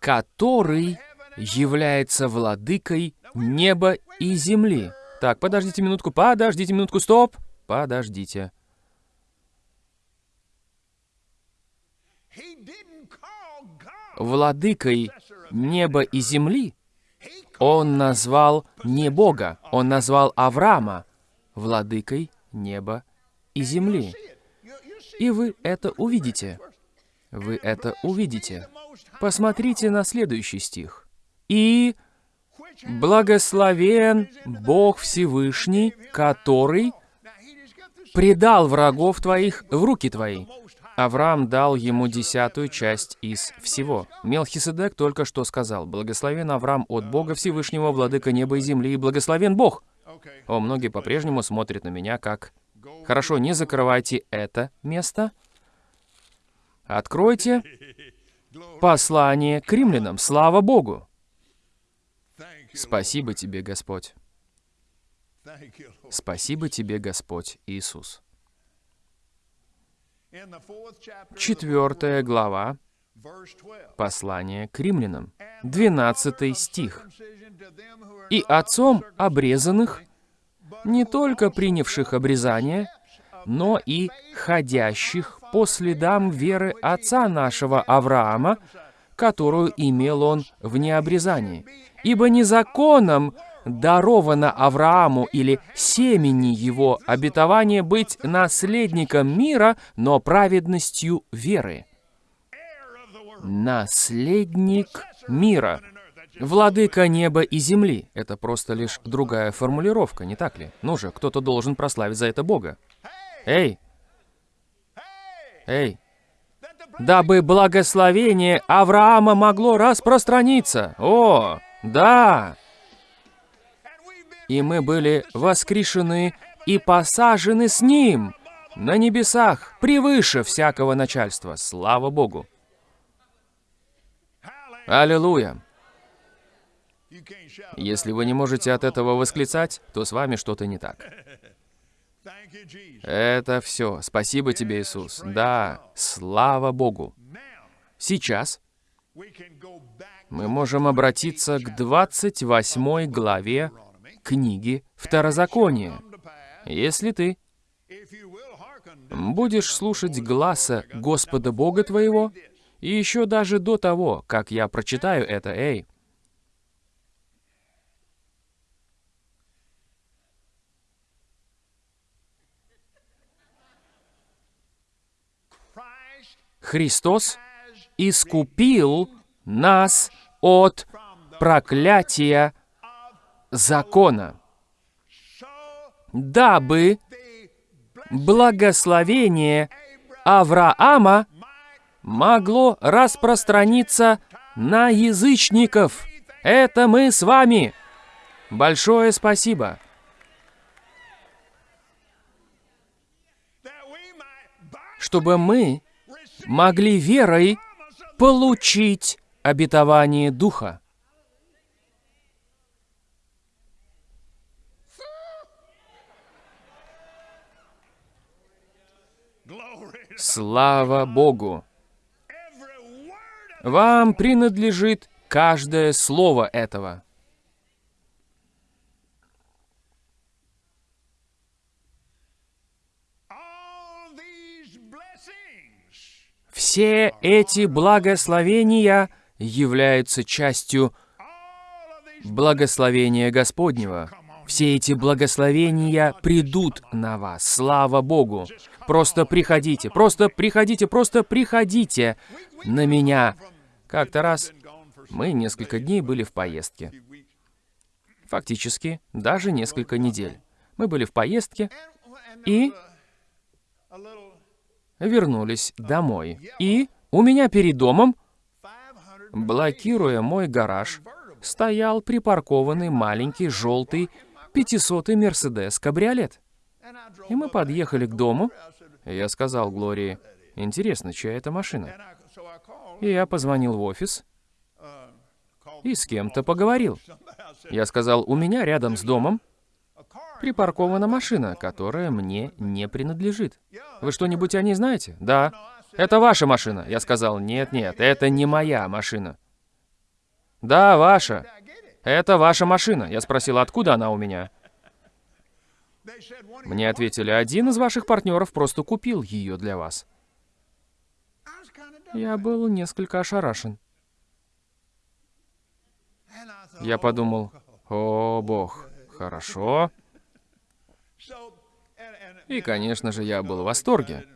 S1: который является владыкой неба и земли. Так, подождите минутку, подождите минутку, стоп, подождите. Владыкой неба и земли он назвал не Бога, он назвал Авраама владыкой неба и земли. И вы это увидите. Вы это увидите. Посмотрите на следующий стих. «И благословен Бог Всевышний, который предал врагов твоих в руки твои». Авраам дал ему десятую часть из всего. Мелхиседек только что сказал, «Благословен Авраам от Бога Всевышнего, владыка неба и земли, и благословен Бог». О, многие по-прежнему смотрят на меня как «Хорошо, не закрывайте это место». Откройте послание к римлянам. Слава Богу! Спасибо тебе, Господь. Спасибо тебе, Господь Иисус. Четвертая глава
S2: 12.
S1: послания к римлянам. Двенадцатый стих. «И отцом обрезанных, не только принявших обрезание, но и ходящих по следам веры отца нашего Авраама, которую имел он в необрезании. Ибо не законом даровано Аврааму или семени его обетование быть наследником мира, но праведностью веры. Наследник мира. Владыка неба и земли. Это просто лишь другая формулировка, не так ли? Ну же, кто-то должен прославить за это Бога. Эй! Эй! Дабы благословение Авраама могло распространиться. О, да! И мы были воскрешены и посажены с Ним на небесах, превыше всякого начальства. Слава Богу! Аллилуйя! Если вы не можете от этого восклицать, то с вами что-то не так. Это все. Спасибо тебе, Иисус. Да, слава Богу. Сейчас мы можем обратиться к 28 главе книги Второзакония. Если ты будешь слушать гласа Господа Бога твоего, и еще даже до того, как я прочитаю это, эй, Христос искупил нас от проклятия закона, дабы благословение Авраама могло распространиться на язычников. Это мы с вами. Большое спасибо. Чтобы мы могли верой получить обетование Духа. Слава Богу! Вам принадлежит каждое слово этого. Все эти благословения являются частью благословения Господнего. Все эти благословения придут на вас. Слава Богу! Просто приходите, просто приходите, просто приходите на меня. Как-то раз мы несколько дней были в поездке. Фактически, даже несколько недель. Мы были в поездке и вернулись домой. И у меня перед домом,
S2: 500
S1: блокируя мой гараж, стоял припаркованный маленький желтый 500-й Мерседес Кабриолет. И мы подъехали к дому. Я сказал Глории, интересно, чья это машина? И я позвонил в офис и с кем-то поговорил. Я сказал, у меня рядом с домом припаркована машина, которая мне не принадлежит. Вы что-нибудь о ней знаете? Да. Это ваша машина. Я сказал, нет, нет, это не моя машина. Да, ваша. Это ваша машина. Я спросил, откуда она у меня? Мне ответили, один из ваших партнеров просто купил ее для вас. Я был несколько ошарашен. Я подумал, о бог, хорошо. И, конечно же, я был в восторге.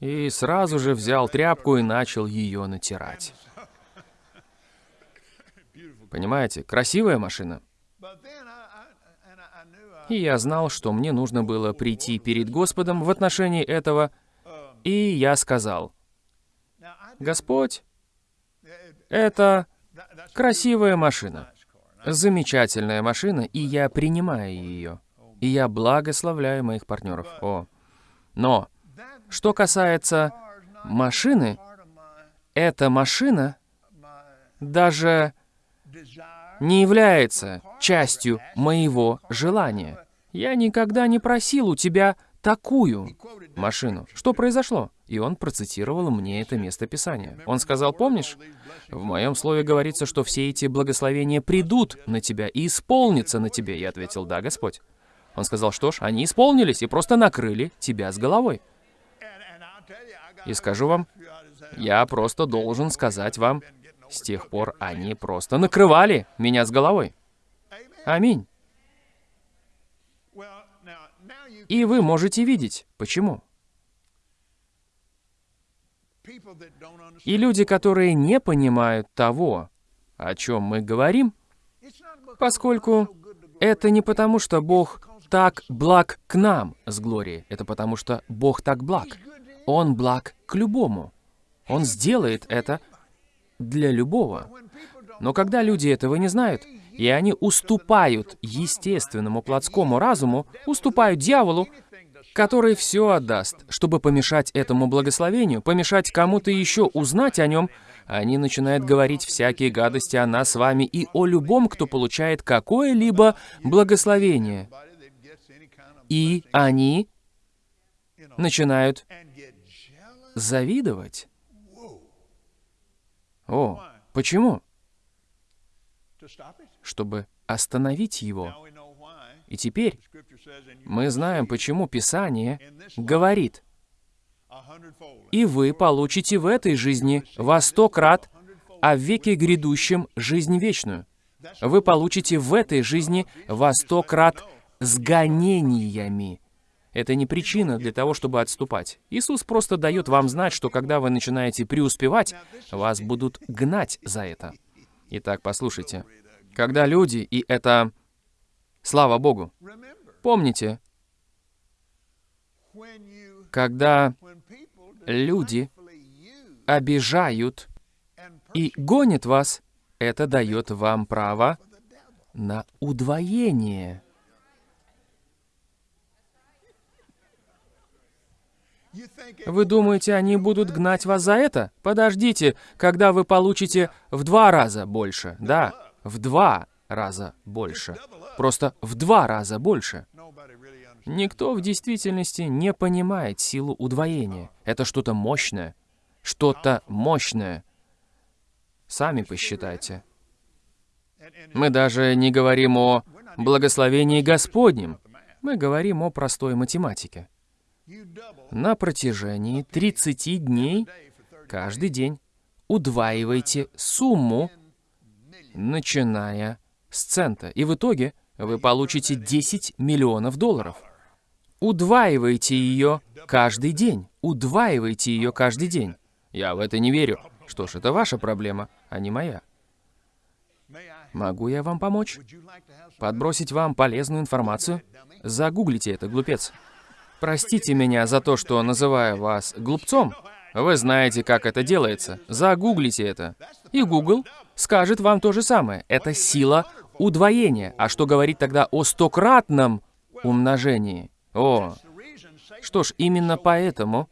S1: И сразу же взял тряпку и начал ее натирать. Понимаете, красивая машина. И я знал, что мне нужно было прийти перед Господом в отношении этого, и я сказал, «Господь, это красивая машина, замечательная машина, и я принимаю ее, и я благословляю моих партнеров». О, но что касается машины, эта машина даже не является частью моего желания. Я никогда не просил у тебя такую машину. Что произошло? И он процитировал мне это место Писания. Он сказал, помнишь, в моем слове говорится, что все эти благословения придут на тебя и исполнятся на тебе. Я ответил, да, Господь. Он сказал, что ж, они исполнились и просто накрыли тебя с головой. И скажу вам, я просто должен сказать вам, с тех пор они просто накрывали меня с головой. Аминь. И вы можете видеть, почему. И люди, которые не понимают того, о чем мы говорим, поскольку это не потому, что Бог так благ к нам с Глорией, это потому, что Бог так благ. Он благ к любому. Он сделает это для любого. Но когда люди этого не знают, и они уступают естественному плотскому разуму, уступают дьяволу, который все отдаст, чтобы помешать этому благословению, помешать кому-то еще узнать о нем, они начинают говорить всякие гадости о нас с вами и о любом, кто получает какое-либо благословение. И они начинают завидовать. О, почему? Чтобы остановить его. И теперь мы знаем, почему Писание говорит, «И вы получите в этой жизни во сто крат, а в веке грядущем жизнь вечную». Вы получите в этой жизни во сто крат с гонениями. Это не причина для того, чтобы отступать. Иисус просто дает вам знать, что когда вы начинаете преуспевать, вас будут гнать за это. Итак, послушайте. Когда люди, и это... Слава Богу. Помните, когда люди обижают и гонят вас, это дает вам право на удвоение. Вы думаете, они будут гнать вас за это? Подождите, когда вы получите в два раза больше. Да, в два раза больше. Просто в два раза больше. Никто в действительности не понимает силу удвоения. Это что-то мощное. Что-то мощное. Сами посчитайте. Мы даже не говорим о благословении Господнем. Мы говорим о простой математике на протяжении 30 дней каждый день удваивайте сумму, начиная с цента. И в итоге вы получите 10 миллионов долларов. Удваивайте ее каждый день. Удваивайте ее каждый день. Я в это не верю. Что ж, это ваша проблема, а не моя. Могу я вам помочь? Подбросить вам полезную информацию? Загуглите это, глупец. Простите меня за то, что называю вас глупцом. Вы знаете, как это делается. Загуглите это. И Google скажет вам то же самое. Это сила удвоения. А что говорить тогда о стократном умножении? О, Что ж, именно поэтому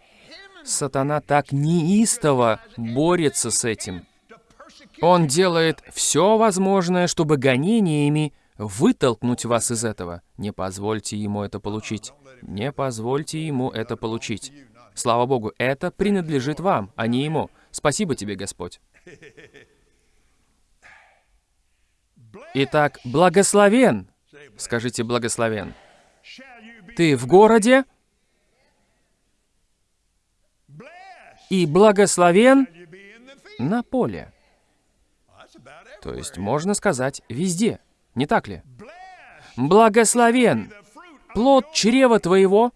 S1: сатана так неистово борется с этим. Он делает все возможное, чтобы гонениями вытолкнуть вас из этого. Не позвольте ему это получить. Не позвольте ему это получить. Слава Богу, это принадлежит вам, а не ему. Спасибо тебе, Господь. Итак, благословен. Скажите благословен. Ты в городе и благословен на поле. То есть можно сказать везде, не так ли? Благословен плод чрева твоего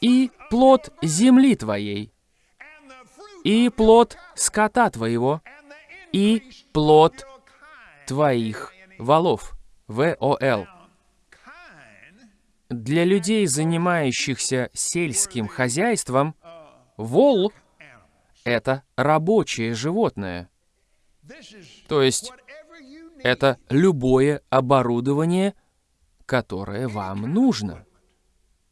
S1: и плод земли твоей, и плод скота твоего, и плод твоих валов. В-О-Л. Для людей, занимающихся сельским хозяйством, вол — это рабочее животное. То есть это любое оборудование, которое вам нужно,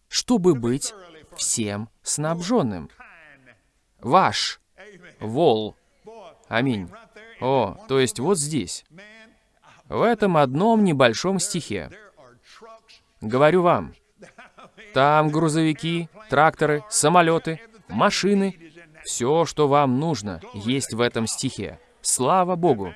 S1: чтобы быть всем снабженным. Ваш вол. Аминь. О, то есть вот здесь, в этом одном небольшом стихе. Говорю вам, там грузовики, тракторы, самолеты, машины, все, что вам нужно, есть в этом стихе. Слава Богу!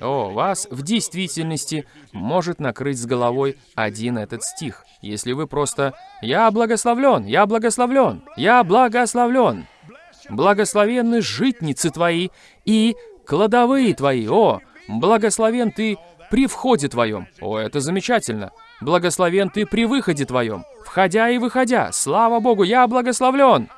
S1: О, вас в действительности может накрыть с головой один этот стих, если вы просто «Я благословлен! Я благословлен! Я благословлен!» Благословенны житницы твои и кладовые твои, о, благословен ты при входе твоем. О, это замечательно. Благословен ты при выходе твоем. Входя и выходя. Слава Богу, я благословлен.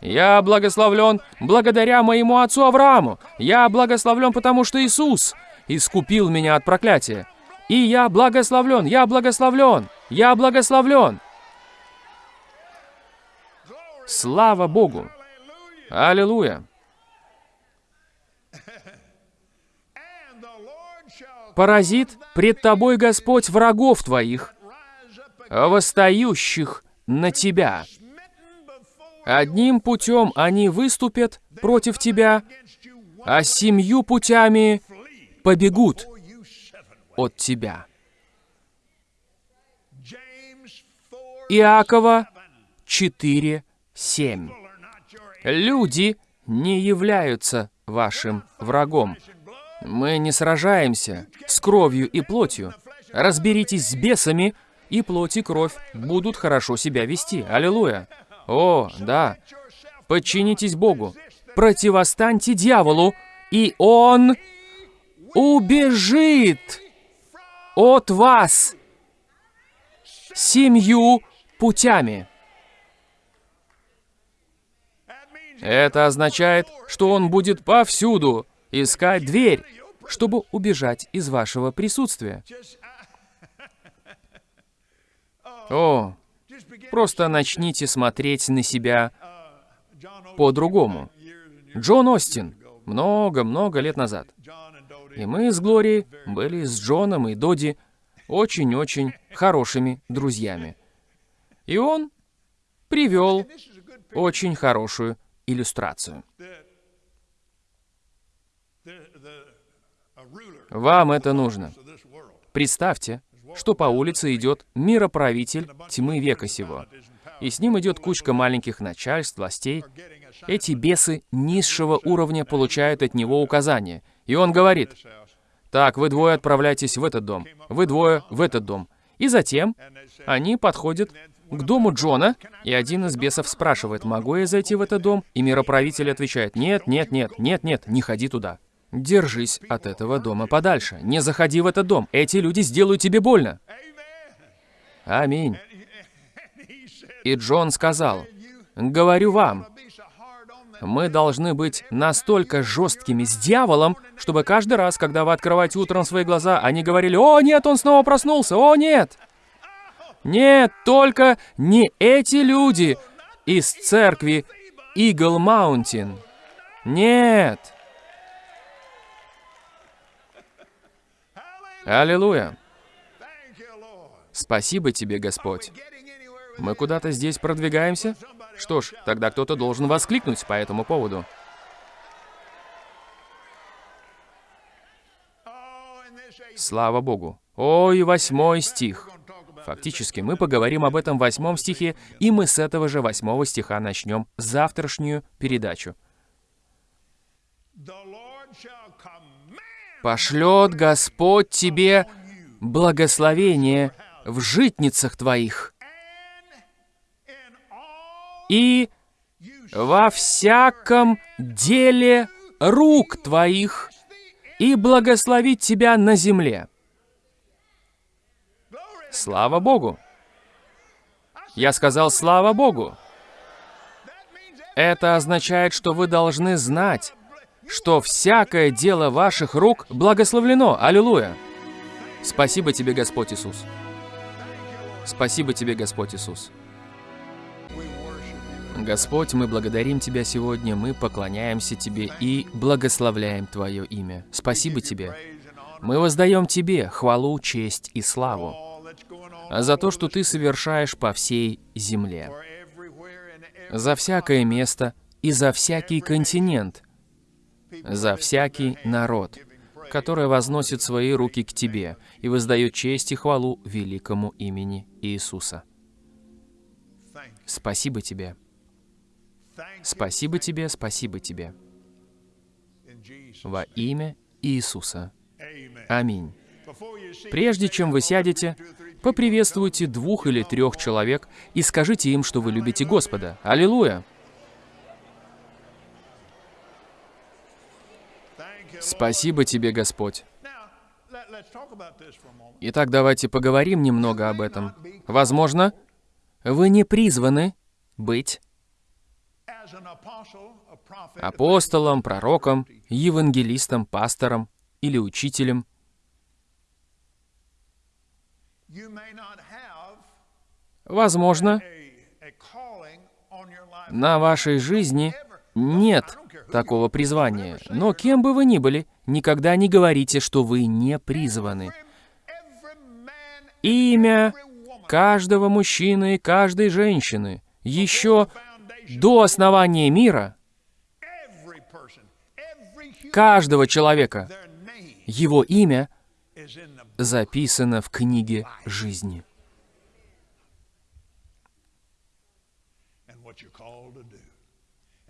S1: Я благословлен благодаря моему отцу Аврааму. Я благословлен, потому что Иисус искупил меня от проклятия. И я благословлен, я благословлен, я благословлен. Слава Богу! Аллилуйя! Поразит пред тобой Господь врагов твоих, восстающих на тебя. Одним путем они выступят против тебя, а семью путями побегут от тебя. Иакова 4.7 Люди не являются вашим врагом. Мы не сражаемся с кровью и плотью. Разберитесь с бесами, и плоть и кровь будут хорошо себя вести. Аллилуйя. О, да. Подчинитесь Богу. Противостаньте дьяволу, и он убежит от вас семью путями. Это означает, что он будет повсюду искать дверь, чтобы убежать из вашего присутствия. О, просто начните смотреть на себя по-другому. Джон Остин, много-много лет назад. И мы с Глорией были с Джоном и Доди очень-очень хорошими друзьями. И он привел очень хорошую иллюстрацию. Вам это нужно. Представьте, что по улице идет мироправитель тьмы века сего, и с ним идет кучка маленьких начальств, властей. Эти бесы низшего уровня получают от него указания, и он говорит, «Так, вы двое отправляйтесь в этот дом, вы двое в этот дом». И затем они подходят к дому Джона, и один из бесов спрашивает, «Могу я зайти в этот дом?» И мироправитель отвечает, «Нет, нет, нет, нет, нет, не ходи туда». Держись от этого дома подальше. Не заходи в этот дом. Эти люди сделают тебе больно. Аминь. И Джон сказал, «Говорю вам, мы должны быть настолько жесткими с дьяволом, чтобы каждый раз, когда вы открываете утром свои глаза, они говорили, «О, нет, он снова проснулся! О, нет!» Нет, только не эти люди из церкви Eagle Mountain. Нет. Аллилуйя. Спасибо тебе, Господь. Мы куда-то здесь продвигаемся? Что ж, тогда кто-то должен воскликнуть по этому поводу. Слава Богу. Ой, восьмой стих. Фактически, мы поговорим об этом восьмом стихе, и мы с этого же восьмого стиха начнем завтрашнюю передачу. «Пошлет Господь тебе благословение в житницах твоих и во всяком деле рук твоих и благословить тебя на земле». Слава Богу! Я сказал «Слава Богу!» Это означает, что вы должны знать, что всякое дело ваших рук благословлено. Аллилуйя! Спасибо тебе, Господь Иисус. Спасибо тебе, Господь Иисус. Господь, мы благодарим Тебя сегодня, мы поклоняемся Тебе и благословляем Твое имя. Спасибо Тебе. Мы воздаем Тебе хвалу, честь и славу за то, что Ты совершаешь по всей земле, за всякое место и за всякий континент, за всякий народ, который возносит свои руки к Тебе и воздает честь и хвалу великому имени Иисуса. Спасибо Тебе. Спасибо Тебе, спасибо Тебе. Во имя Иисуса. Аминь. Прежде чем вы сядете, поприветствуйте двух или трех человек и скажите им, что вы любите Господа. Аллилуйя! Спасибо тебе, Господь. Итак, давайте поговорим немного об этом. Возможно, вы не призваны быть апостолом, пророком, евангелистом, пастором или учителем. Возможно, на вашей жизни нет такого призвания. Но кем бы вы ни были, никогда не говорите, что вы не призваны. Имя каждого мужчины и каждой женщины еще до основания мира, каждого человека, его имя записано в книге жизни.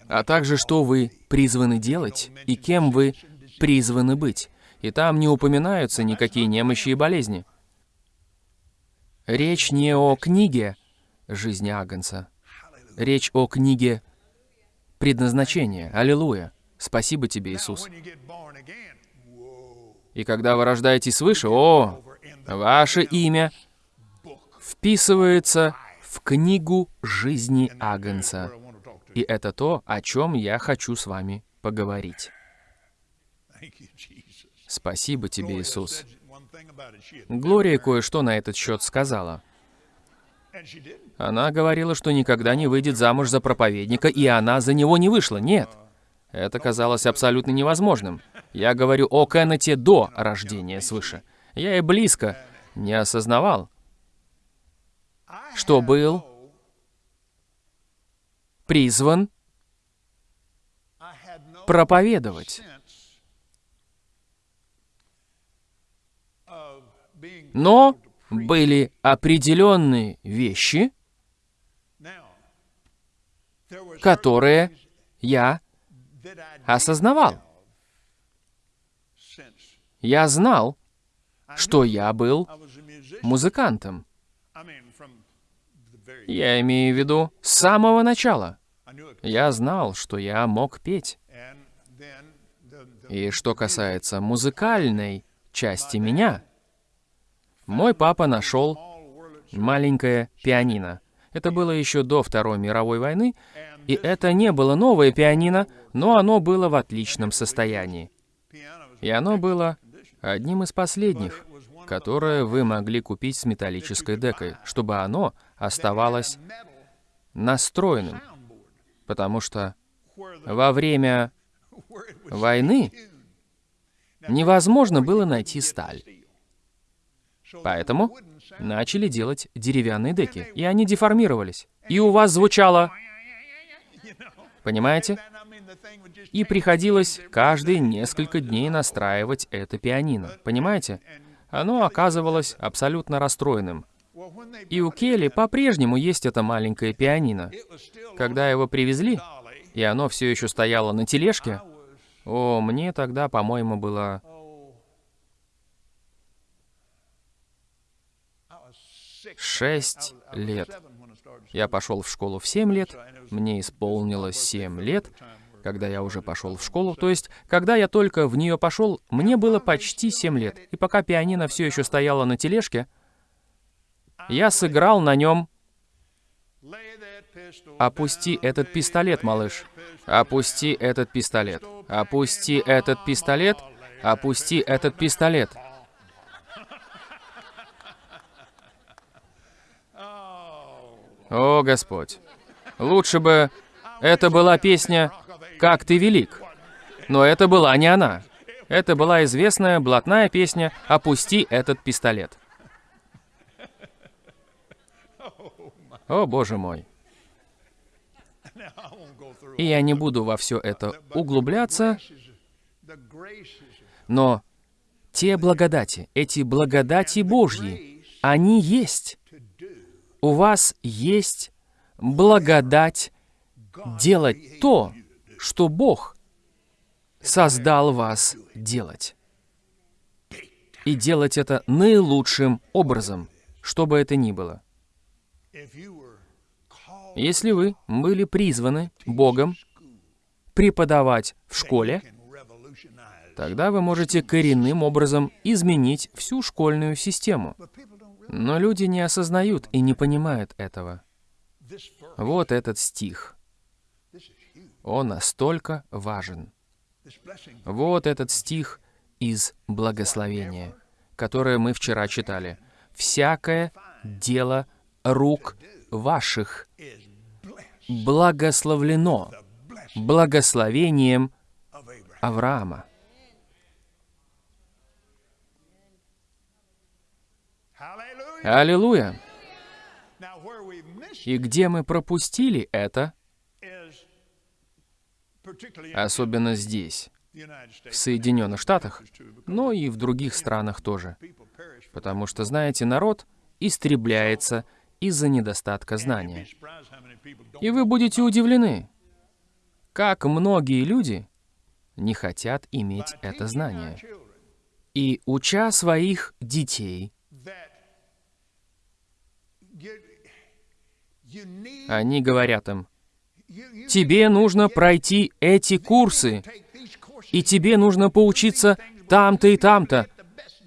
S1: А также, что вы призваны делать и кем вы призваны быть. И там не упоминаются никакие немощи и болезни. Речь не о книге жизни Агнца. Речь о книге предназначения. Аллилуйя. Спасибо тебе, Иисус. И когда вы рождаетесь свыше, о, ваше имя вписывается в книгу жизни Агнца. И это то, о чем я хочу с вами поговорить. Спасибо тебе, Иисус. Глория кое-что на этот счет сказала. Она говорила, что никогда не выйдет замуж за проповедника, и она за него не вышла. Нет. Это казалось абсолютно невозможным. Я говорю о Кеннете до рождения свыше. Я и близко не осознавал, что был призван проповедовать. Но были определенные вещи, которые я осознавал. Я знал, что я был музыкантом. Я имею в виду с самого начала. Я знал, что я мог петь. И что касается музыкальной части меня, мой папа нашел маленькое пианино. Это было еще до Второй мировой войны, и это не было новое пианино, но оно было в отличном состоянии. И оно было одним из последних, которое вы могли купить с металлической декой, чтобы оно оставалось настроенным, потому что во время войны невозможно было найти сталь. Поэтому начали делать деревянные деки, и они деформировались. И у вас звучало... Понимаете? И приходилось каждые несколько дней настраивать это пианино. Понимаете? Оно оказывалось абсолютно расстроенным. И у Келли по-прежнему есть это маленькое пианино. Когда его привезли, и оно все еще стояло на тележке, о, мне тогда, по-моему, было... Шесть лет. Я пошел в школу в семь лет, мне исполнилось семь лет, когда я уже пошел в школу. То есть, когда я только в нее пошел, мне было почти семь лет. И пока пианино все еще стояло на тележке, я сыграл на нем «Опусти этот пистолет, малыш! Опусти этот пистолет! Опусти этот пистолет! Опусти этот пистолет!» О, Господь! Лучше бы это была песня «Как ты велик». Но это была не она. Это была известная блатная песня «Опусти этот пистолет». О, боже мой. И я не буду во все это углубляться, но те благодати, эти благодати Божьи, они есть. У вас есть благодать делать то, что Бог создал вас делать. И делать это наилучшим образом, что бы это ни было. Если вы были призваны Богом преподавать в школе, тогда вы можете коренным образом изменить всю школьную систему. Но люди не осознают и не понимают этого. Вот этот стих. Он настолько важен. Вот этот стих из благословения, которое мы вчера читали. «Всякое дело рук ваших благословлено благословением Авраама. Аллилуйя! И где мы пропустили это, особенно здесь, в Соединенных Штатах, но и в других странах тоже. Потому что, знаете, народ истребляется из-за недостатка знания. И вы будете удивлены, как многие люди не хотят иметь это знание. И уча своих детей, они говорят им, тебе нужно пройти эти курсы, и тебе нужно поучиться там-то и там-то,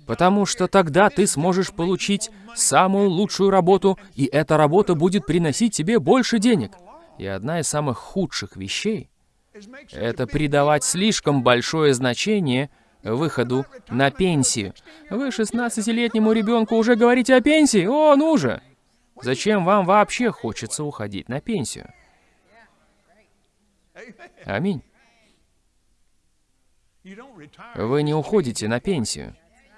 S1: потому что тогда ты сможешь получить самую лучшую работу, и эта работа будет приносить тебе больше денег. И одна из самых худших вещей — это придавать слишком большое значение выходу на пенсию. Вы 16-летнему ребенку уже говорите о пенсии? О, ну же! Зачем вам вообще хочется уходить на пенсию? Аминь. Вы не уходите на пенсию.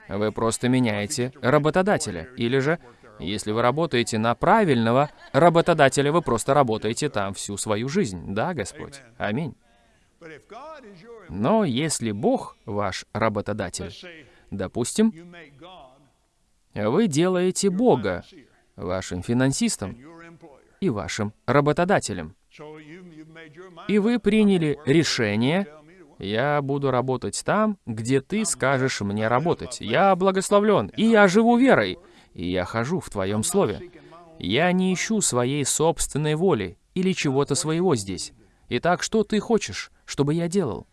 S1: Вы просто меняете работодателя. Или же, если вы работаете на правильного работодателя, вы просто работаете там всю свою жизнь. Да, Господь? Аминь. Но если Бог ваш работодатель, допустим, вы делаете Бога вашим финансистом и вашим работодателем. И вы приняли решение я буду работать там, где ты скажешь мне работать. Я благословлен, и я живу верой, и я хожу в твоем слове. Я не ищу своей собственной воли или чего-то своего здесь. Итак, что ты хочешь, чтобы я делал?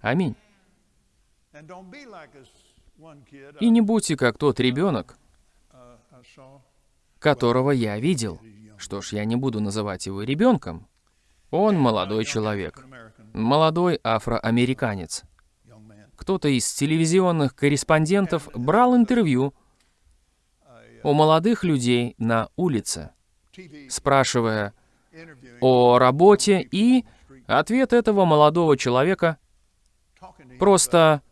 S1: Аминь. И не будьте как тот ребенок, которого я видел. Что ж, я не буду называть его ребенком. Он молодой человек молодой афроамериканец. Кто-то из телевизионных корреспондентов брал интервью у молодых людей на улице, спрашивая о работе, и ответ этого молодого человека просто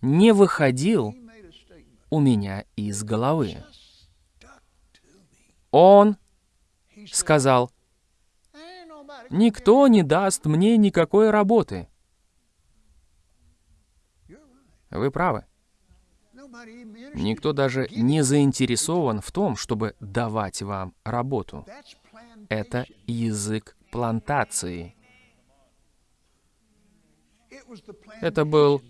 S1: не выходил у меня из головы. Он сказал, «Никто не даст мне никакой работы». Вы правы. Никто даже не заинтересован в том, чтобы давать вам работу. Это язык плантации. Это был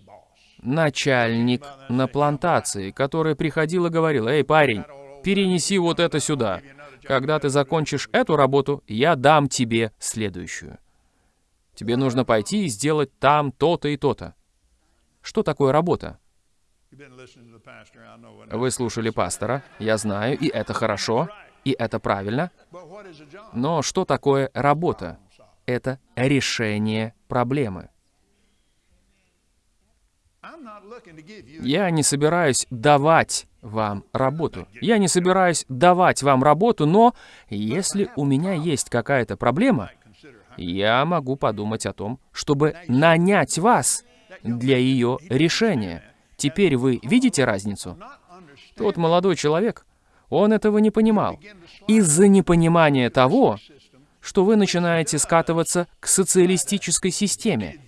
S1: начальник на плантации, который приходил и говорил, «Эй, парень, перенеси вот это сюда. Когда ты закончишь эту работу, я дам тебе следующую. Тебе нужно пойти и сделать там то-то и то-то». Что такое работа? Вы слушали пастора, я знаю, и это хорошо, и это правильно. Но что такое работа? Это решение проблемы. Я не собираюсь давать вам работу. Я не собираюсь давать вам работу, но если у меня есть какая-то проблема, я могу подумать о том, чтобы нанять вас для ее решения. Теперь вы видите разницу? Тот молодой человек, он этого не понимал. Из-за непонимания того, что вы начинаете скатываться к социалистической системе,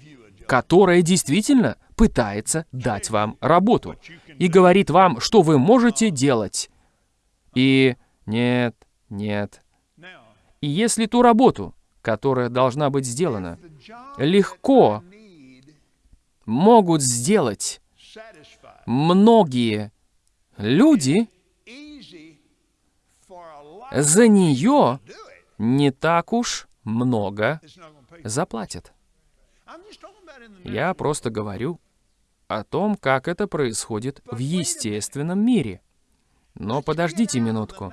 S1: которая действительно пытается дать вам работу и говорит вам, что вы можете делать. И нет, нет. И если ту работу, которая должна быть сделана, легко могут сделать многие люди, за нее не так уж много заплатят. Я просто говорю о том, как это происходит в естественном мире. Но подождите минутку.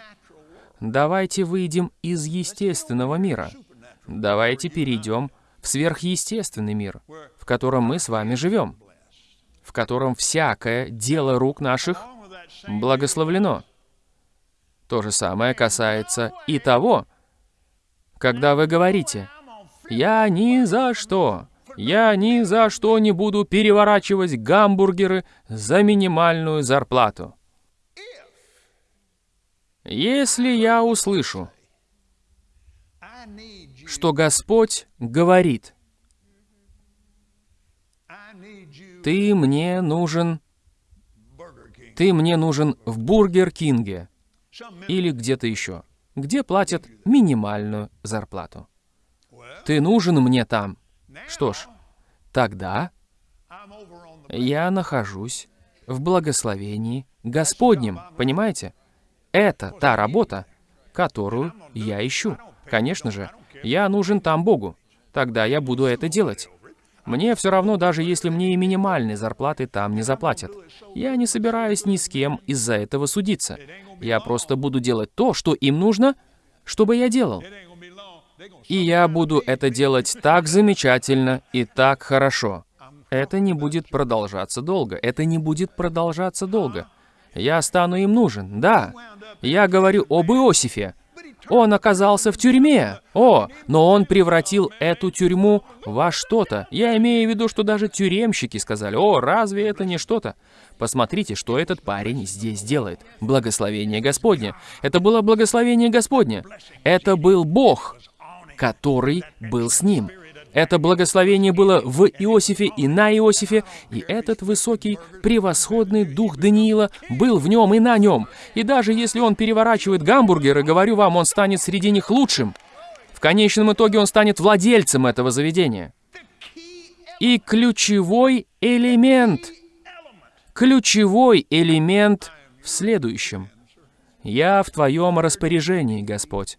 S1: Давайте выйдем из естественного мира. Давайте перейдем в сверхъестественный мир, в котором мы с вами живем, в котором всякое дело рук наших благословлено. То же самое касается и того, когда вы говорите «Я ни за что, я ни за что не буду переворачивать гамбургеры за минимальную зарплату». Если я услышу, что Господь говорит, «Ты мне нужен, ты мне нужен в Бургер Кинге или где-то еще, где платят минимальную зарплату. Ты нужен мне там». Что ж, тогда я нахожусь в благословении Господнем, понимаете? Это та работа, которую я ищу. Конечно же, я нужен там Богу. Тогда я буду это делать. Мне все равно, даже если мне и минимальной зарплаты там не заплатят. Я не собираюсь ни с кем из-за этого судиться. Я просто буду делать то, что им нужно, чтобы я делал. И я буду это делать так замечательно и так хорошо. Это не будет продолжаться долго. Это не будет продолжаться долго. Я стану им нужен, да. Я говорю об Иосифе. Он оказался в тюрьме. О, но он превратил эту тюрьму во что-то. Я имею в виду, что даже тюремщики сказали, о, разве это не что-то? Посмотрите, что этот парень здесь делает. Благословение Господне. Это было благословение Господне. Это был Бог, который был с ним. Это благословение было в Иосифе и на Иосифе, и этот высокий, превосходный дух Даниила был в нем и на нем. И даже если он переворачивает гамбургеры, говорю вам, он станет среди них лучшим. В конечном итоге он станет владельцем этого заведения. И ключевой элемент, ключевой элемент в следующем. «Я в Твоем распоряжении, Господь.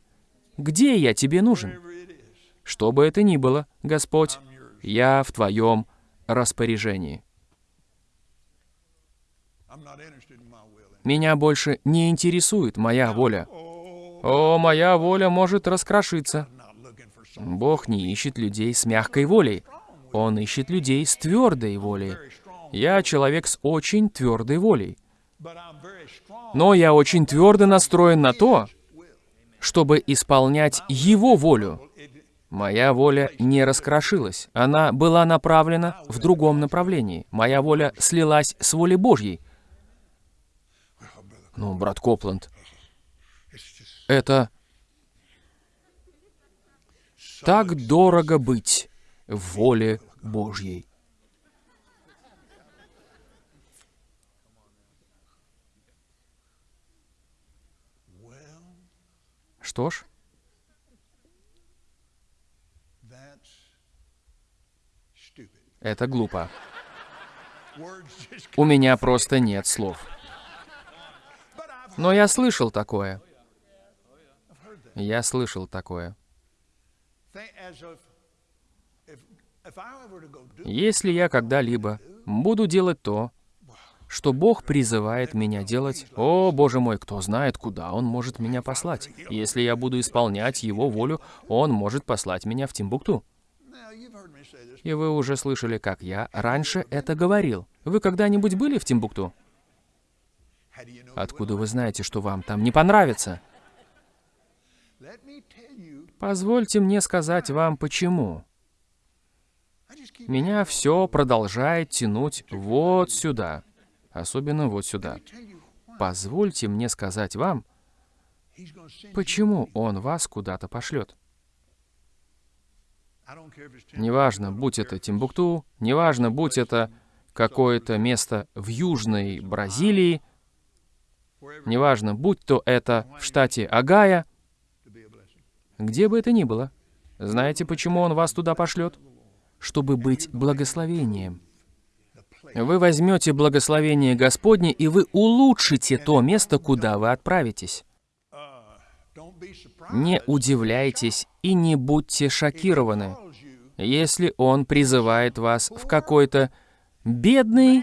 S1: Где я Тебе нужен?» Что бы это ни было, Господь, я в Твоем распоряжении. Меня больше не интересует моя воля. О, моя воля может раскрошиться. Бог не ищет людей с мягкой волей. Он ищет людей с твердой волей. Я человек с очень твердой волей. Но я очень твердо настроен на то, чтобы исполнять Его волю. Моя воля не раскрошилась. Она была направлена в другом направлении. Моя воля слилась с волей Божьей. Ну, брат Копланд, это так дорого быть в воле Божьей. Что ж, это глупо. У меня просто нет слов. Но я слышал такое. Я слышал такое. Если я когда-либо буду делать то, что Бог призывает меня делать, о, Боже мой, кто знает, куда Он может меня послать. Если я буду исполнять Его волю, Он может послать меня в Тимбукту. И вы уже слышали, как я раньше это говорил. Вы когда-нибудь были в Тимбукту? Откуда вы знаете, что вам там не понравится? Позвольте мне сказать вам почему. Меня все продолжает тянуть вот сюда. Особенно вот сюда. Позвольте мне сказать вам, почему он вас куда-то пошлет. Неважно, будь это Тимбукту, неважно, будь это какое-то место в Южной Бразилии, неважно, будь то это в штате Агая, где бы это ни было. Знаете, почему он вас туда пошлет? Чтобы быть благословением. Вы возьмете благословение Господне, и вы улучшите то место, куда вы отправитесь. Не удивляйтесь и не будьте шокированы, если он призывает вас в какой-то бедный,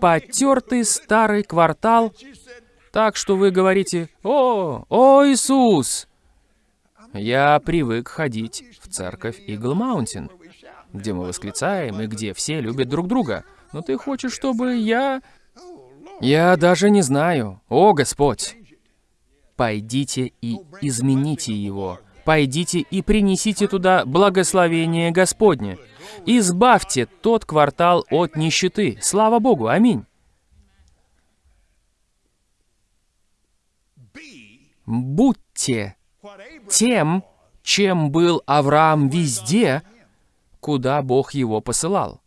S1: потертый старый квартал, так что вы говорите «О, о Иисус!» Я привык ходить в церковь Игл Маунтин, где мы восклицаем и где все любят друг друга. Но ты хочешь, чтобы я... Я даже не знаю. О, Господь! Пойдите и измените его. Пойдите и принесите туда благословение Господне. Избавьте тот квартал от нищеты. Слава Богу, аминь. Будьте тем, чем был Авраам везде, куда Бог его посылал.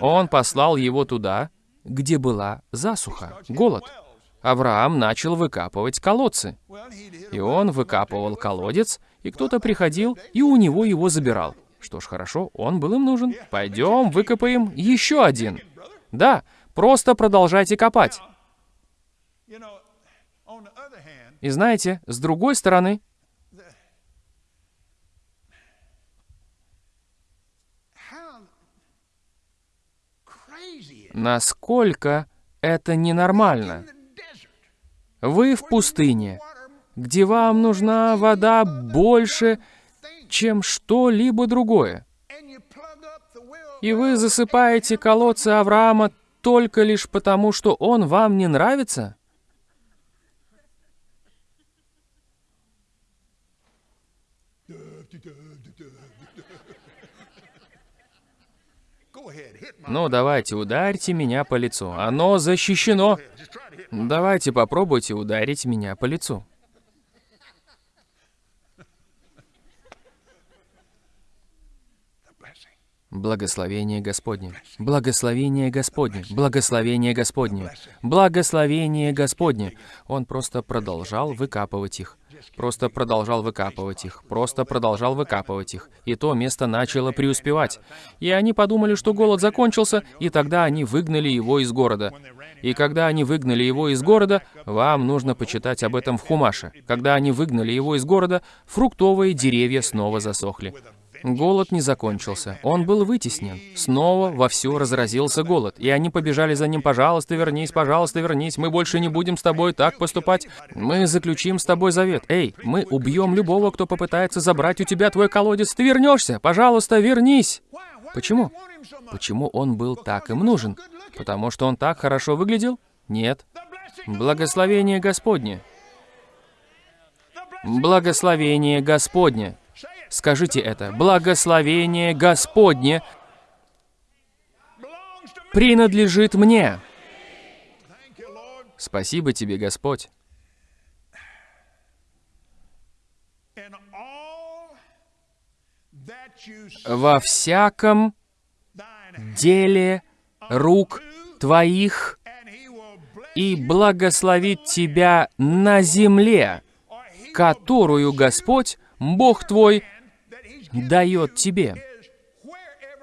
S1: Он послал его туда, где была засуха, голод. Авраам начал выкапывать колодцы. И он выкапывал колодец, и кто-то приходил, и у него его забирал. Что ж, хорошо, он был им нужен. Пойдем, выкопаем еще один. Да, просто продолжайте копать. И знаете, с другой стороны, насколько это ненормально. Вы в пустыне, где вам нужна вода больше, чем что-либо другое. И вы засыпаете колодцы Авраама только лишь потому, что он вам не нравится? Ну, давайте, ударьте меня по лицу. Оно защищено. Давайте попробуйте ударить меня по лицу. Благословение Господне. Благословение Господне. Благословение Господне. Благословение Господне. Он просто продолжал выкапывать их. Просто продолжал выкапывать их. Просто продолжал выкапывать их. И то место начало преуспевать. И они подумали, что голод закончился, и тогда они выгнали его из города. И когда они выгнали его из города, вам нужно почитать об этом в Хумаше. Когда они выгнали его из города, фруктовые деревья снова засохли. Голод не закончился. Он был вытеснен. Снова вовсю разразился голод. И они побежали за ним. «Пожалуйста, вернись, пожалуйста, вернись. Мы больше не будем с тобой так поступать. Мы заключим с тобой завет. Эй, мы убьем любого, кто попытается забрать у тебя твой колодец. Ты вернешься. Пожалуйста, вернись». Почему? Почему он был так им нужен? Потому что он так хорошо выглядел? Нет. Благословение Господне. Благословение Господне. Скажите это. Благословение Господне принадлежит мне. Спасибо тебе, Господь. Во всяком деле рук твоих и благословит тебя на земле, которую Господь, Бог твой, дает тебе.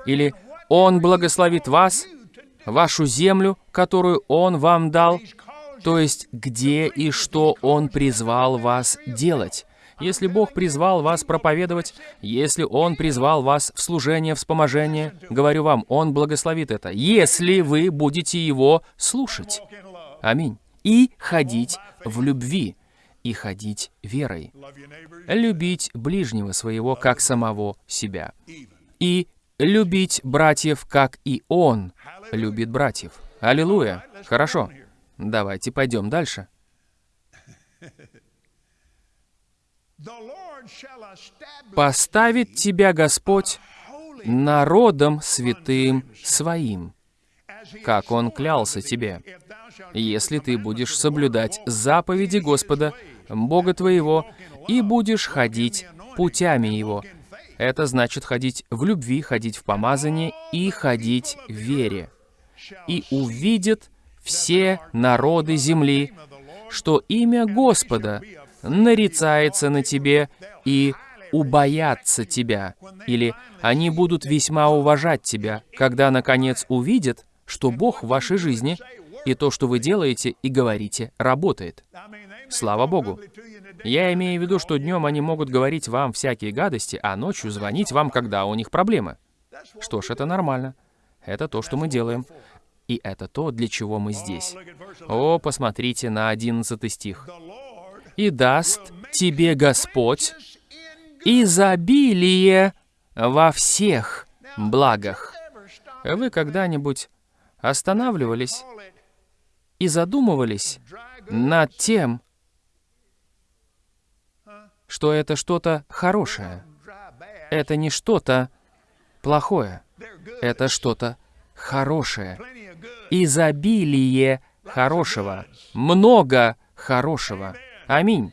S1: Или Он благословит вас, вашу землю, которую Он вам дал, то есть где и что Он призвал вас делать. Если Бог призвал вас проповедовать, если Он призвал вас в служение, вспоможение, говорю вам, Он благословит это, если вы будете Его слушать. Аминь. И ходить в любви, и ходить верой. Любить ближнего своего, как самого себя. И любить братьев, как и Он любит братьев. Аллилуйя. Хорошо. Давайте пойдем дальше. Поставит тебя Господь народом святым своим, как Он клялся тебе, если ты будешь соблюдать заповеди Господа, Бога твоего, и будешь ходить путями Его. Это значит ходить в любви, ходить в помазании и ходить в вере. И увидят все народы земли, что имя Господа нарицается на тебе и убоятся тебя, или они будут весьма уважать тебя, когда, наконец, увидят, что Бог в вашей жизни, и то, что вы делаете и говорите, работает. Слава Богу. Я имею в виду, что днем они могут говорить вам всякие гадости, а ночью звонить вам, когда у них проблемы. Что ж, это нормально. Это то, что мы делаем. И это то, для чего мы здесь.
S2: Look at verse 11.
S1: О, посмотрите на 11 стих. «И даст тебе Господь изобилие во всех благах». Вы когда-нибудь останавливались и задумывались над тем, что это что-то хорошее? Это не что-то плохое. Это что-то хорошее. Изобилие хорошего. Много хорошего. Аминь.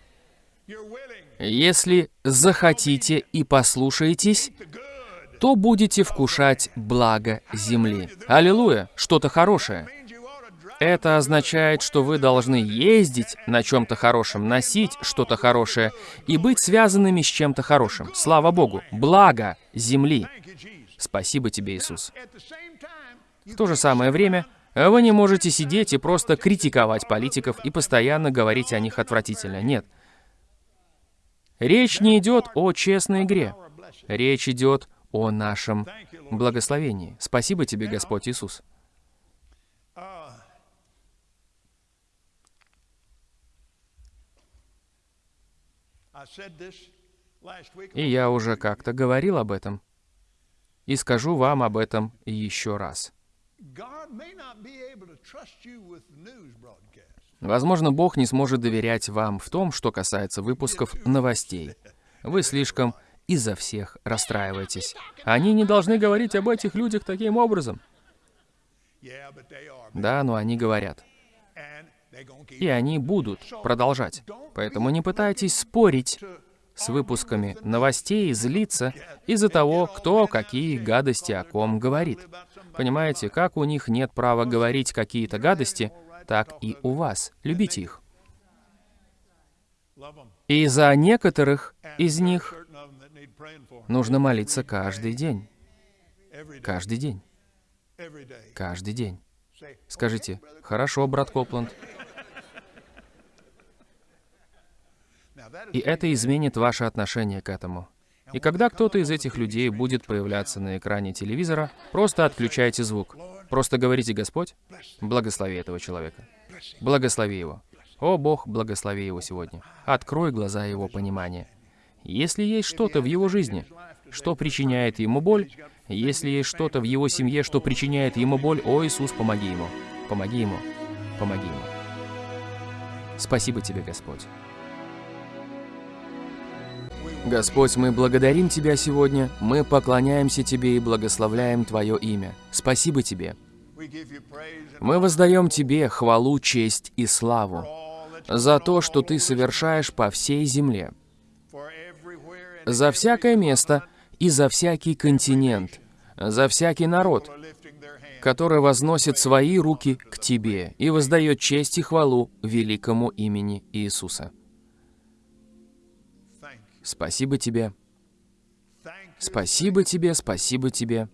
S1: Если захотите и послушаетесь, то будете вкушать благо земли. Аллилуйя! Что-то хорошее. Это означает, что вы должны ездить на чем-то хорошем, носить что-то хорошее и быть связанными с чем-то хорошим. Слава Богу! Благо земли. Спасибо тебе, Иисус. В то же самое время вы не можете сидеть и просто критиковать политиков и постоянно говорить о них отвратительно. Нет. Речь не идет о честной игре. Речь идет о нашем благословении. Спасибо тебе, Господь Иисус. И я уже как-то говорил об этом. И скажу вам об этом еще раз. Возможно, Бог не сможет доверять вам в том, что касается выпусков новостей. Вы слишком из-за всех расстраиваетесь. Они не должны говорить об этих людях таким образом. Да, но они говорят. И они будут продолжать. Поэтому не пытайтесь спорить с выпусками новостей злиться из-за того, кто какие гадости о ком говорит. Понимаете, как у них нет права говорить какие-то гадости, так и у вас. Любите их. И за некоторых из них нужно молиться каждый день. Каждый день. Каждый день. Скажите, хорошо, брат Копланд. И это изменит ваше отношение к этому. И когда кто-то из этих людей будет появляться на экране телевизора, просто отключайте звук. Просто говорите, Господь, благослови этого человека. Благослови его. О, Бог, благослови его сегодня. Открой глаза его понимания. Если есть что-то в его жизни, что причиняет ему боль, если есть что-то в его семье, что причиняет ему боль, о, Иисус, помоги ему. Помоги ему. Помоги ему. Спасибо тебе, Господь. Господь, мы благодарим Тебя сегодня, мы поклоняемся Тебе и благословляем Твое имя. Спасибо Тебе. Мы воздаем Тебе хвалу, честь и славу за то, что Ты совершаешь по всей земле, за всякое место и за всякий континент, за всякий народ, который возносит свои руки к Тебе и воздает честь и хвалу великому имени Иисуса. Спасибо Тебе, спасибо Тебе, спасибо Тебе.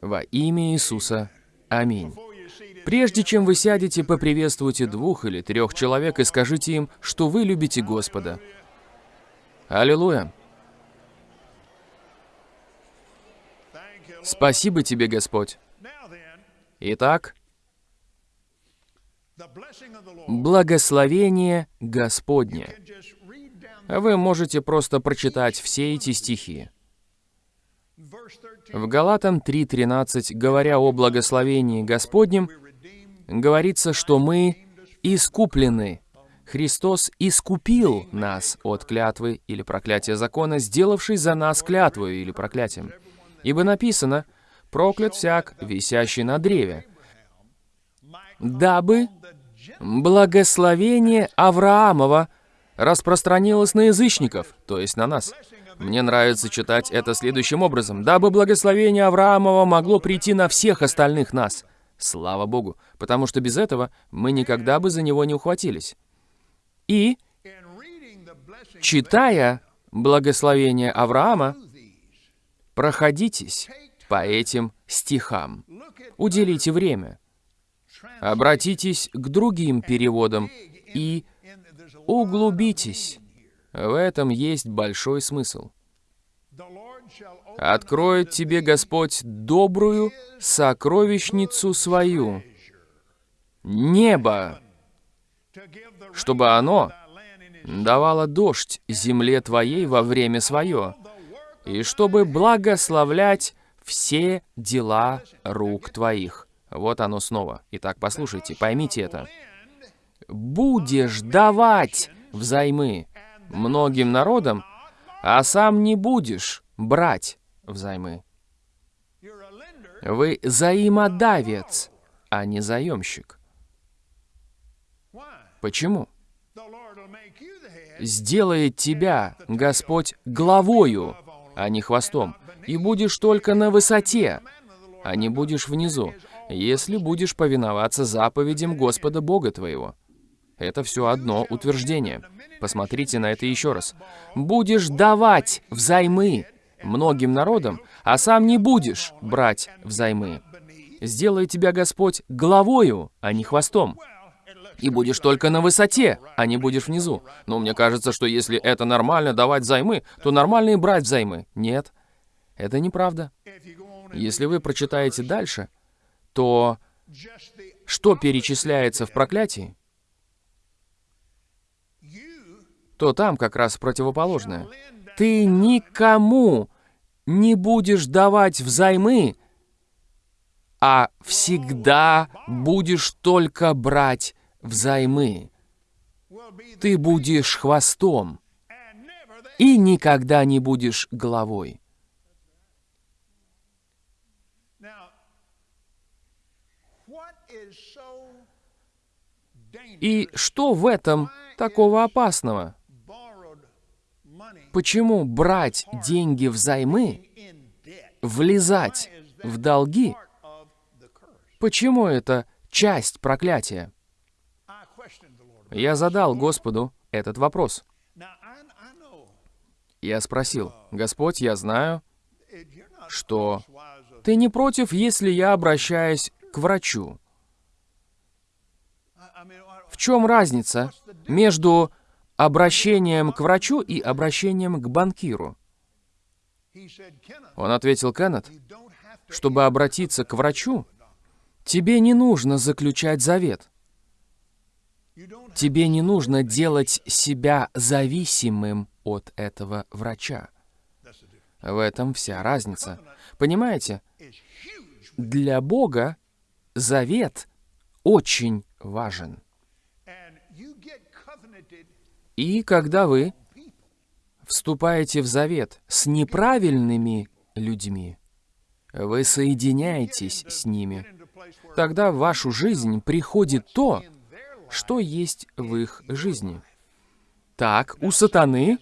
S1: Во имя Иисуса. Аминь. Прежде чем вы сядете, поприветствуйте двух или трех человек и скажите им, что вы любите Господа. Аллилуйя! Спасибо тебе, Господь. Итак, благословение Господне. Вы можете просто прочитать все эти стихи.
S2: verse 13.
S1: В Галатам 3.13, говоря о благословении Господнем, говорится, что мы искуплены. Христос искупил нас от клятвы или проклятия закона, сделавший за нас клятву или проклятием. Ибо написано, проклят всяк, висящий на древе, дабы благословение Авраамова распространилось на язычников, то есть на нас. Мне нравится читать это следующим образом. Дабы благословение Авраамова могло прийти на всех остальных нас. Слава Богу, потому что без этого мы никогда бы за него не ухватились. И, читая благословение Авраама, проходитесь по этим стихам. Уделите время. Обратитесь к другим переводам и углубитесь. В этом есть большой смысл. Откроет тебе Господь добрую сокровищницу свою, небо, чтобы оно давало дождь земле твоей во время свое, и чтобы благословлять все дела рук твоих. Вот оно снова. Итак, послушайте, поймите это. Будешь давать взаймы многим народам, а сам не будешь брать взаймы. Вы взаимодавец, а не заемщик. Почему? Сделает тебя Господь главою, а не хвостом, и будешь только на высоте, а не будешь внизу, если будешь повиноваться заповедям Господа Бога твоего. Это все одно утверждение. Посмотрите на это еще раз. Будешь давать взаймы многим народам, а сам не будешь брать взаймы. Сделает тебя Господь главою, а не хвостом. И будешь только на высоте, а не будешь внизу. Но мне кажется, что если это нормально давать взаймы, то нормально и брать взаймы. Нет, это неправда. Если вы прочитаете дальше, то что перечисляется в проклятии, то там как раз противоположное. Ты никому не будешь давать взаймы, а всегда будешь только брать взаймы. Ты будешь хвостом и никогда не будешь головой. И что в этом такого опасного? Почему брать деньги взаймы, влезать в долги, почему это часть проклятия? Я задал Господу этот вопрос. Я спросил, «Господь, я знаю, что ты не против, если я обращаюсь к врачу. Чем разница между обращением к врачу и обращением к банкиру?» Он ответил, «Кеннет, чтобы обратиться к врачу, тебе не нужно заключать завет. Тебе не нужно делать себя зависимым от этого врача. В этом вся разница. Понимаете, для Бога завет очень важен. И когда вы вступаете в завет с неправильными людьми, вы соединяетесь с ними. Тогда в вашу жизнь приходит то, что есть в их жизни. Так, у сатаны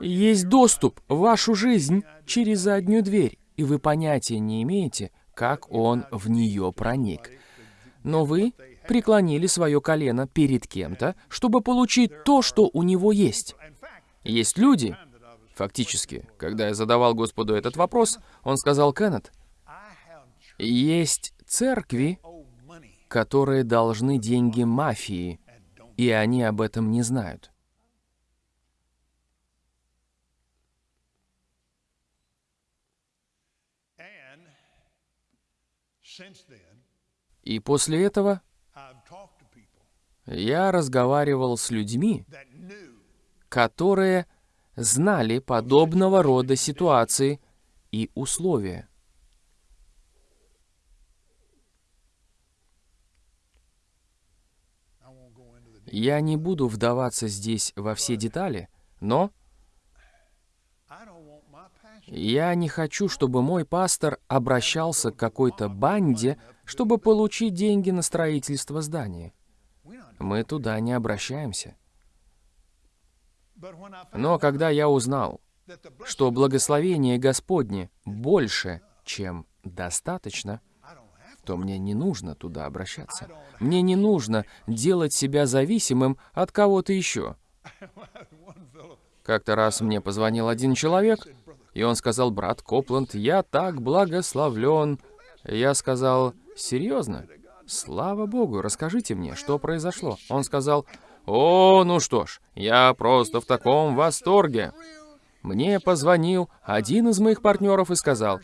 S1: есть доступ в вашу жизнь через заднюю дверь, и вы понятия не имеете, как он в нее проник. Но вы преклонили свое колено перед кем-то, чтобы получить то, что у него есть. Есть люди, фактически, когда я задавал Господу этот вопрос, он сказал, Кеннет, есть церкви, которые должны деньги мафии, и они об этом не знают. И после этого я разговаривал с людьми, которые знали подобного рода ситуации и условия. Я не буду вдаваться здесь во все детали, но я не хочу, чтобы мой пастор обращался к какой-то банде, чтобы получить деньги на строительство здания. Мы туда не обращаемся. Но когда я узнал, что благословение Господне больше, чем достаточно, то мне не нужно туда обращаться. Мне не нужно делать себя зависимым от кого-то еще. Как-то раз мне позвонил один человек, и он сказал, «Брат Копланд, я так благословлен». Я сказал, «Серьезно? Слава Богу, расскажите мне, что произошло». Он сказал, «О, ну что ж, я просто в таком восторге». Мне позвонил один из моих партнеров и сказал,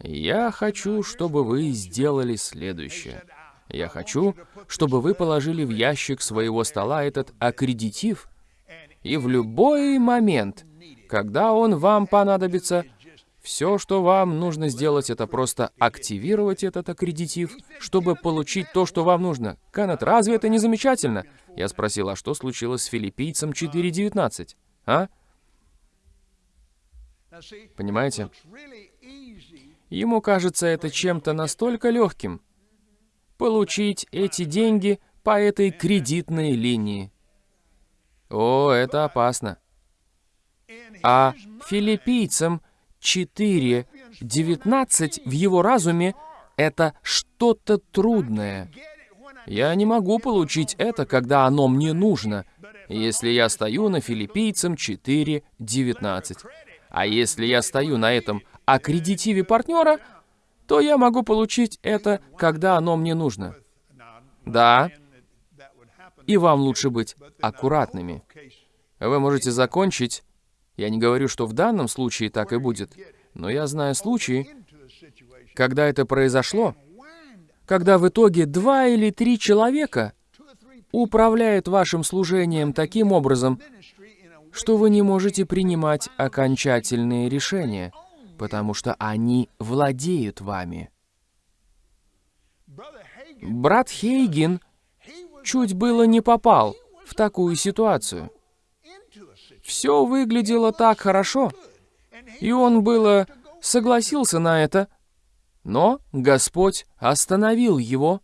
S1: «Я хочу, чтобы вы сделали следующее. Я хочу, чтобы вы положили в ящик своего стола этот аккредитив, и в любой момент, когда он вам понадобится, все, что вам нужно сделать, это просто активировать этот аккредитив, чтобы получить то, что вам нужно. Канет, разве это не замечательно? Я спросил, а что случилось с филиппийцем 4.19? А? Понимаете? Ему кажется это чем-то настолько легким. Получить эти деньги по этой кредитной линии. О, это опасно. А филиппийцам 4.19 в его разуме это что-то трудное. Я не могу получить это, когда оно мне нужно, если я стою на филиппийцам 4.19. А если я стою на этом аккредитиве партнера, то я могу получить это, когда оно мне нужно. Да, и вам лучше быть аккуратными. Вы можете закончить, я не говорю, что в данном случае так и будет, но я знаю случаи, когда это произошло, когда в итоге два или три человека управляют вашим служением таким образом, что вы не можете принимать окончательные решения, потому что они владеют вами. Брат Хейген чуть было не попал в такую ситуацию. Все выглядело так хорошо, и он было согласился на это, но Господь остановил его.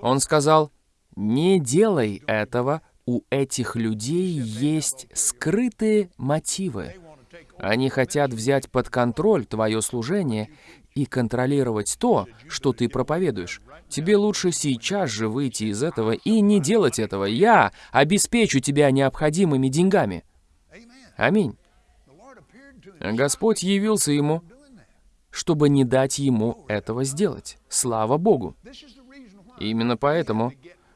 S1: Он сказал, «Не делай этого, у этих людей есть скрытые мотивы. Они хотят взять под контроль твое служение и контролировать то, что ты проповедуешь. Тебе лучше сейчас же выйти из этого и не делать этого. Я обеспечу тебя необходимыми деньгами. Аминь. Господь явился ему, чтобы не дать ему этого сделать. Слава Богу. Именно поэтому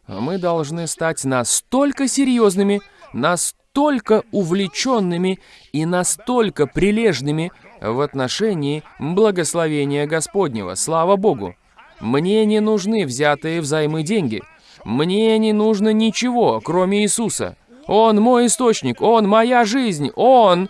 S1: мы должны стать настолько серьезными, настолько увлеченными и настолько прилежными в отношении благословения Господнего. Слава Богу! Мне не нужны взятые взаймы деньги. Мне не нужно ничего, кроме Иисуса. Он мой источник, Он моя жизнь, Он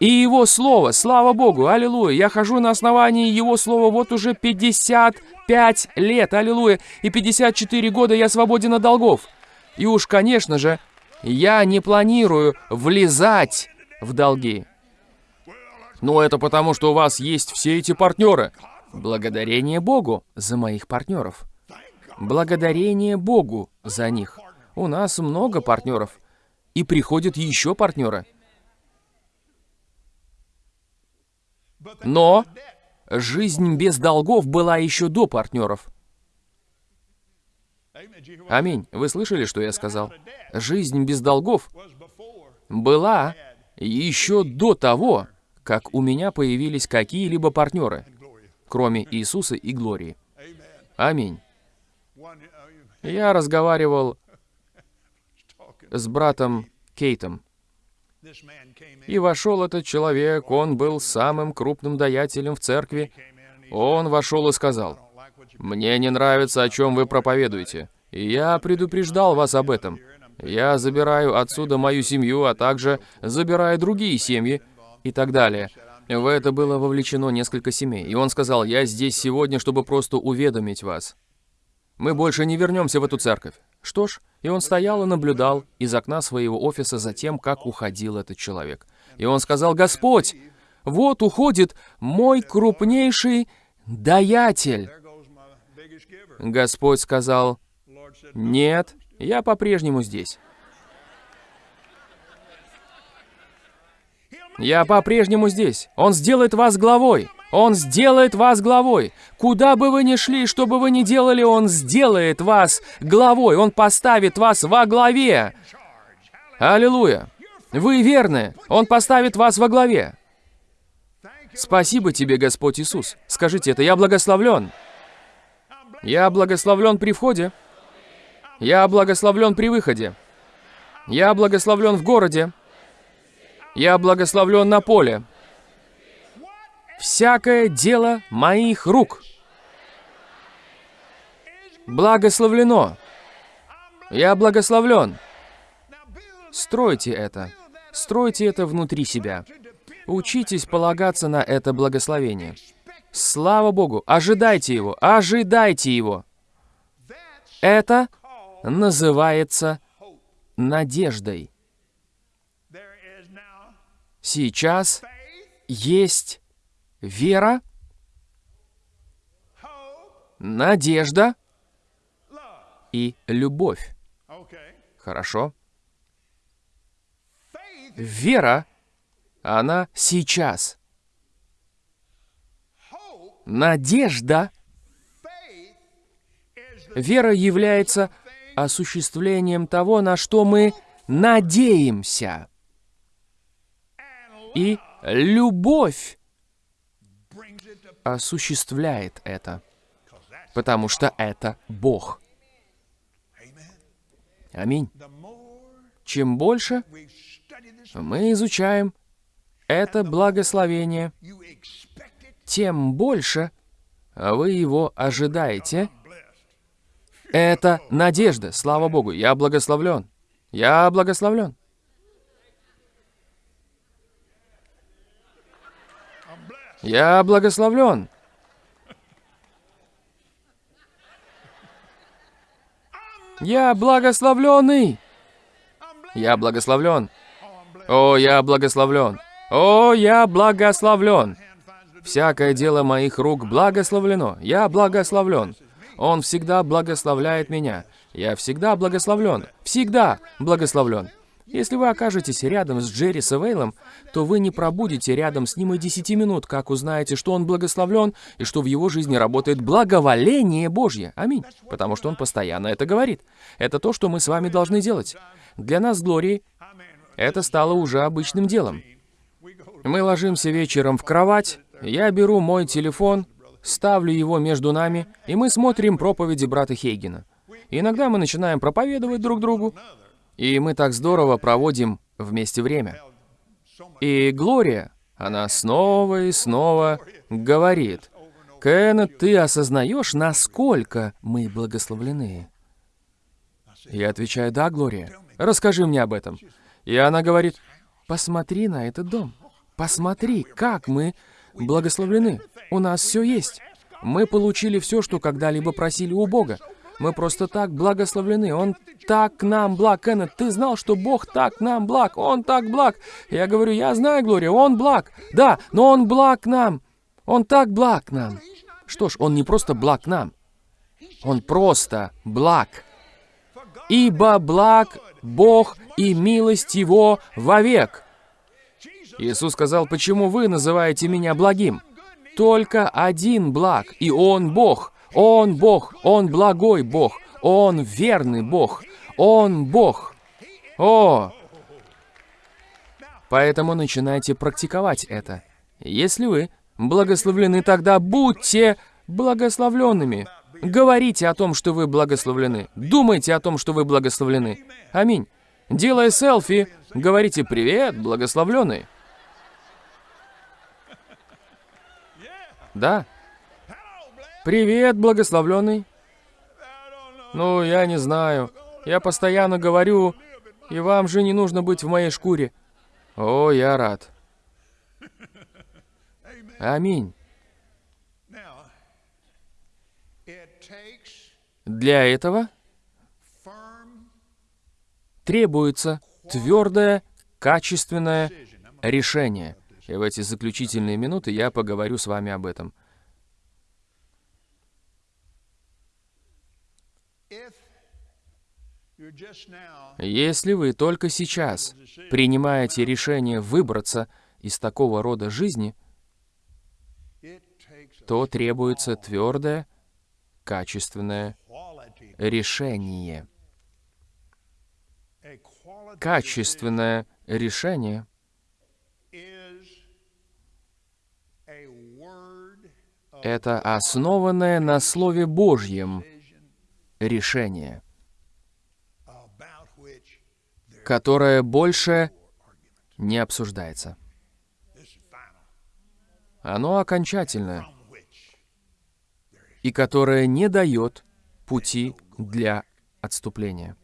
S1: и Его Слово. Слава Богу, аллилуйя. Я хожу на основании Его Слова вот уже 55 лет, аллилуйя. И 54 года я свободен от долгов. И уж, конечно же, я не планирую влезать в долги. Но это потому, что у вас есть все эти партнеры. Благодарение Богу за моих партнеров. Благодарение Богу за них. У нас много партнеров. И приходят еще партнеры. Но жизнь без долгов была еще до партнеров. Аминь. Вы слышали, что я сказал? Жизнь без долгов была еще до того, как у меня появились какие-либо партнеры, кроме Иисуса и Глории. Аминь. Я разговаривал с братом Кейтом. И вошел этот человек, он был самым крупным даятелем в церкви. Он вошел и сказал, «Мне не нравится, о чем вы проповедуете. Я предупреждал вас об этом. Я забираю отсюда мою семью, а также забираю другие семьи и так далее». В это было вовлечено несколько семей. И он сказал, «Я здесь сегодня, чтобы просто уведомить вас. Мы больше не вернемся в эту церковь. Что ж, и он стоял и наблюдал из окна своего офиса за тем, как уходил этот человек. И он сказал, «Господь, вот уходит мой крупнейший даятель». Господь сказал, «Нет, я по-прежнему здесь». Я по-прежнему здесь. Он сделает вас главой. Он сделает вас главой. Куда бы вы ни шли, что бы вы ни делали, Он сделает вас главой. Он поставит вас во главе. Аллилуйя. Вы верны. Он поставит вас во главе. Спасибо тебе, Господь Иисус. Скажите это, я благословлен. Я благословлен при входе. Я благословлен при выходе. Я благословлен в городе. Я благословлен на поле всякое дело моих рук. Благословлено. Я благословлен. Стройте это. Стройте это внутри себя. Учитесь полагаться на это благословение. Слава Богу! Ожидайте его! Ожидайте его! Это называется надеждой. Сейчас есть вера, надежда и любовь. Хорошо? Вера, она сейчас. Надежда, вера является осуществлением того, на что мы надеемся. И любовь осуществляет это, потому что это Бог. Аминь. Чем больше мы изучаем это благословение, тем больше вы его ожидаете. Это надежда. Слава Богу. Я благословлен. Я благословлен. Я благословлен. Я благословленный. Я благословлен. О, я благословлен. О, я благословлен. Всякое дело моих рук благословлено. Я благословлен. Он всегда благословляет меня. Я всегда благословлен. Всегда благословлен. Если вы окажетесь рядом с Джерри Савейлом, то вы не пробудете рядом с ним и 10 минут, как узнаете, что он благословлен и что в его жизни работает благоволение Божье. Аминь. Потому что он постоянно это говорит. Это то, что мы с вами должны делать. Для нас с Глорией это стало уже обычным делом. Мы ложимся вечером в кровать, я беру мой телефон, ставлю его между нами, и мы смотрим проповеди брата Хейгена. иногда мы начинаем проповедовать друг другу, и мы так здорово проводим вместе время. И Глория, она снова и снова говорит, «Кеннет, ты осознаешь, насколько мы благословлены?» Я отвечаю, «Да, Глория, расскажи мне об этом». И она говорит, «Посмотри на этот дом. Посмотри, как мы благословлены. У нас все есть. Мы получили все, что когда-либо просили у Бога. Мы просто так благословлены. Он так нам благ. Кеннет, ты знал, что Бог так нам благ? Он так благ. Я говорю, я знаю, Глория, Он благ. Да, но Он благ нам. Он так благ нам. Что ж, Он не просто благ нам. Он просто благ. «Ибо благ Бог и милость Его вовек». Иисус сказал, «Почему вы называете меня благим?» Только один благ, и Он Бог. Он Бог, Он благой Бог, Он верный Бог, Он Бог. О! Поэтому начинайте практиковать это. Если вы благословлены, тогда будьте благословленными. Говорите о том, что вы благословлены. Думайте о том, что вы благословлены. Аминь. Делая селфи, говорите «Привет, благословленный». Да. Привет, благословленный. Ну, я не знаю. Я постоянно говорю, и вам же не нужно быть в моей шкуре. О, я рад. Аминь. Для этого требуется твердое, качественное решение. И в эти заключительные минуты я поговорю с вами об этом. Если вы только сейчас принимаете решение выбраться из такого рода жизни, то требуется твердое, качественное решение. Качественное решение это основанное на Слове Божьем решение, которое больше не обсуждается. Оно окончательное и которое не дает пути для отступления.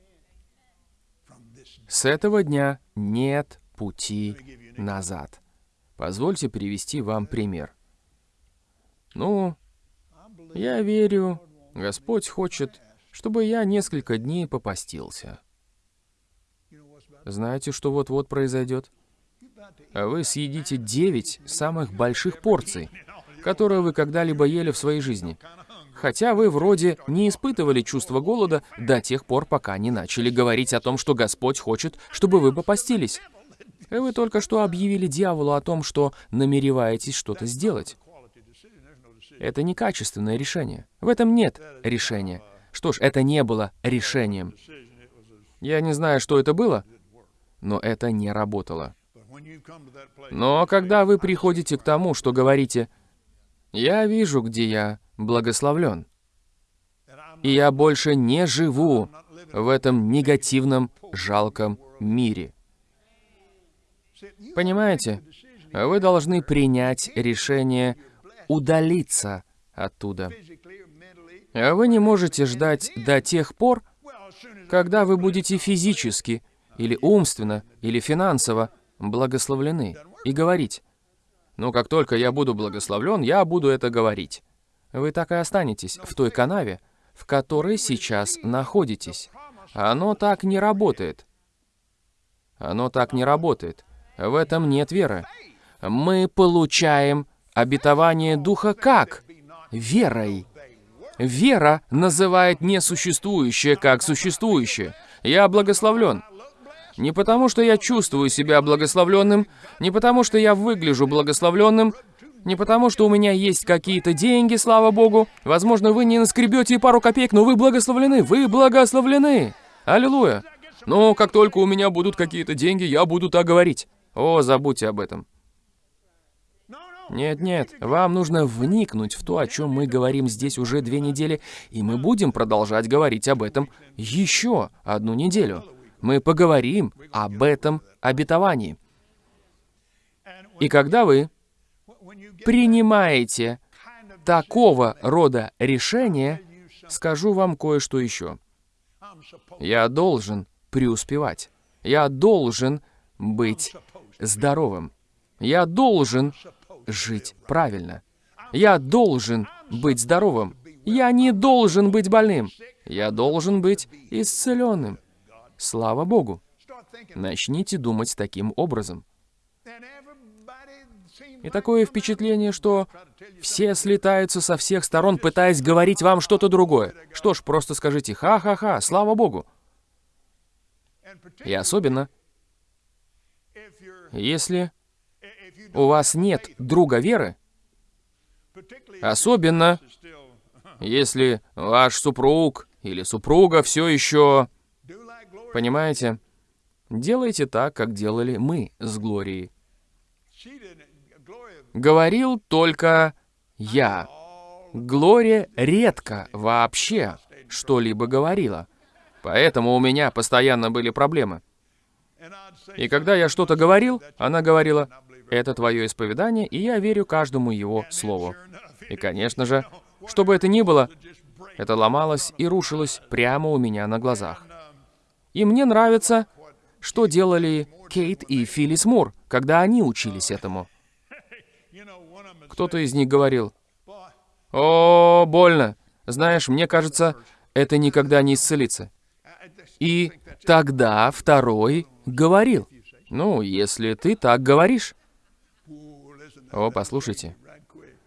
S1: С этого дня нет пути назад. Позвольте привести вам пример. Ну, я верю, Господь хочет, чтобы я несколько дней попастился. Знаете, что вот-вот произойдет? Вы съедите 9 самых больших порций, которые вы когда-либо ели в своей жизни. Хотя вы вроде не испытывали чувство голода до тех пор, пока не начали говорить о том, что Господь хочет, чтобы вы попастились. И вы только что объявили дьяволу о том, что намереваетесь что-то сделать. Это некачественное решение. В этом нет решения. Что ж, это не было решением. Я не знаю, что это было, но это не работало. Но когда вы приходите к тому, что говорите, «Я вижу, где я благословлен, и я больше не живу в этом негативном, жалком мире». Понимаете? Вы должны принять решение удалиться оттуда. Вы не можете ждать до тех пор, когда вы будете физически, или умственно, или финансово благословлены, и говорить, «Ну, как только я буду благословлен, я буду это говорить». Вы так и останетесь в той канаве, в которой сейчас находитесь. Оно так не работает. Оно так не работает. В этом нет веры. Мы получаем обетование Духа как? Верой. Вера называет несуществующее как существующее. Я благословлен. Не потому, что я чувствую себя благословленным, не потому, что я выгляжу благословленным, не потому, что у меня есть какие-то деньги, слава Богу. Возможно, вы не наскребете пару копеек, но вы благословлены, вы благословлены. Аллилуйя. Но как только у меня будут какие-то деньги, я буду так говорить. О, забудьте об этом.
S2: no no
S1: Нет, нет, вам нужно вникнуть в то, о чем мы говорим здесь уже две недели, и мы будем продолжать говорить об этом еще одну неделю. Мы поговорим об этом обетовании. И когда вы принимаете такого рода решение, скажу вам кое-что еще. Я должен преуспевать. Я должен быть здоровым. Я должен жить правильно. Я должен быть здоровым. Я не должен быть больным. Я должен быть исцеленным. Слава Богу. Начните думать таким образом. И такое впечатление, что все слетаются со всех сторон, пытаясь говорить вам что-то другое. Что ж, просто скажите «ха-ха-ха», слава Богу. И особенно, если у вас нет друга веры, особенно, если ваш супруг или супруга все еще... Понимаете? Делайте так, как делали мы с Глорией. Говорил только я. Глория редко вообще что-либо говорила. Поэтому у меня постоянно были проблемы. И когда я что-то говорил, она говорила, это твое исповедание, и я верю каждому его слову. И, конечно же, что бы это ни было, это ломалось и рушилось прямо у меня на глазах. И мне нравится, что делали Кейт и Филлис Мур, когда они учились этому. Кто-то из них говорил, «О, больно! Знаешь, мне кажется, это никогда не исцелится». И тогда второй говорил, «Ну, если ты так говоришь». О, послушайте,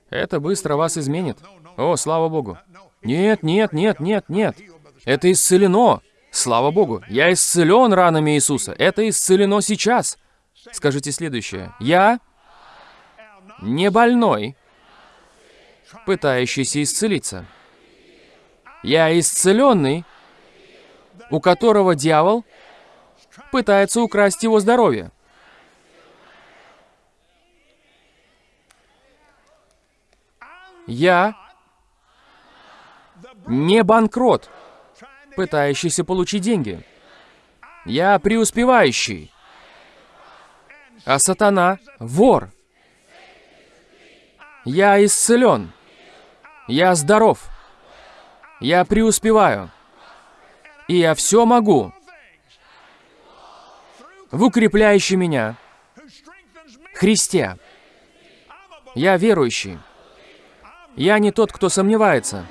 S1: это быстро вас изменит. О, слава Богу. Нет, нет, нет, нет, нет. Это исцелено. Слава Богу. Я исцелен ранами Иисуса. Это исцелено сейчас. Скажите следующее. Я не больной, пытающийся исцелиться. Я исцеленный, у которого дьявол пытается украсть его здоровье. Я не банкрот, пытающийся получить деньги. Я преуспевающий, а сатана — вор. Я исцелен. Я здоров. Я преуспеваю. И я все могу в укрепляющей меня Христе. Я верующий. Я не тот, кто сомневается.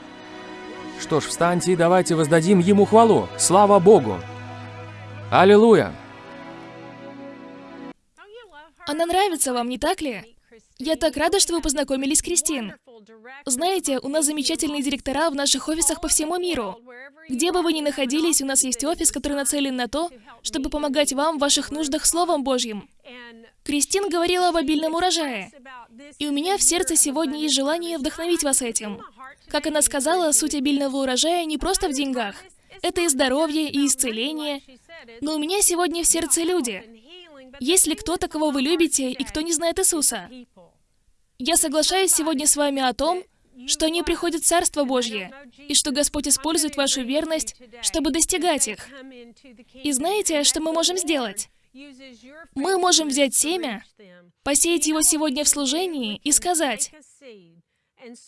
S1: Что ж, встаньте и давайте воздадим Ему хвалу. Слава Богу! Аллилуйя!
S3: Она нравится вам, не так ли? Я так рада, что вы познакомились с Кристин. Знаете, у нас замечательные директора в наших офисах по всему миру. Где бы вы ни находились, у нас есть офис, который нацелен на то, чтобы помогать вам в ваших нуждах Словом Божьим. Кристин говорила об обильном урожае. И у меня в сердце сегодня есть желание вдохновить вас этим. Как она сказала, суть обильного урожая не просто в деньгах. Это и здоровье, и исцеление. Но у меня сегодня в сердце люди. Есть ли кто-то, кого вы любите, и кто не знает Иисуса? Я соглашаюсь сегодня с вами о том, что они приходят в Царство Божье, и что Господь использует вашу верность, чтобы достигать их. И знаете, что мы можем сделать? Мы можем взять семя, посеять его сегодня в служении и сказать,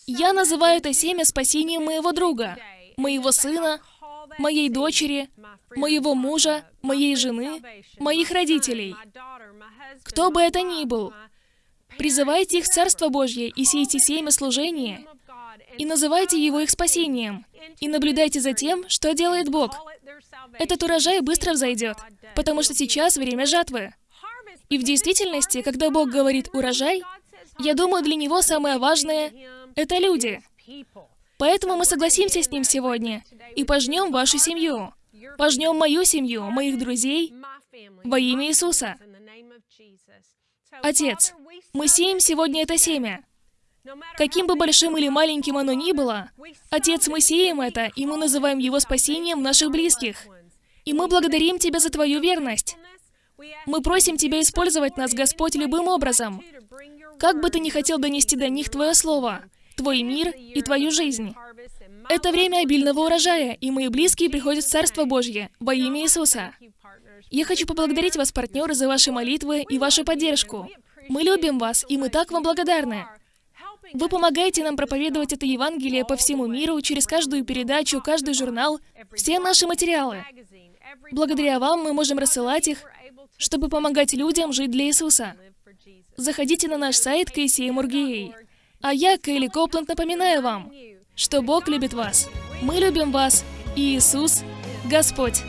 S3: «Я называю это семя спасением моего друга, моего сына, моей дочери, моего мужа, моей жены, моих родителей, кто бы это ни был. Призывайте их Царство Божье и сейте семя служения, и называйте его их спасением, и наблюдайте за тем, что делает Бог. Этот урожай быстро взойдет, потому что сейчас время жатвы. И в действительности, когда Бог говорит «урожай», я думаю, для Него самое важное — это люди. Поэтому мы согласимся с Ним сегодня и пожнем вашу семью. Пожнем мою семью, моих друзей во имя Иисуса. Отец, мы сеем сегодня это семя. Каким бы большим или маленьким оно ни было, Отец, мы сеем это, и мы называем его спасением наших близких. И мы благодарим Тебя за Твою верность. Мы просим Тебя использовать нас, Господь, любым образом. Как бы Ты ни хотел донести до них Твое Слово, Твой мир и Твою жизнь. Это время обильного урожая, и мои близкие приходят в Царство Божье во имя Иисуса. Я хочу поблагодарить вас, партнеры, за ваши молитвы и вашу поддержку. Мы любим вас, и мы так вам благодарны. Вы помогаете нам проповедовать это Евангелие по всему миру, через каждую передачу, каждый журнал, все наши материалы. Благодаря вам мы можем рассылать их, чтобы помогать людям жить для Иисуса. Заходите на наш сайт KCM.org.ua. А я, Кейли Копланд, напоминаю вам, что Бог любит вас, мы любим вас, и Иисус — Господь.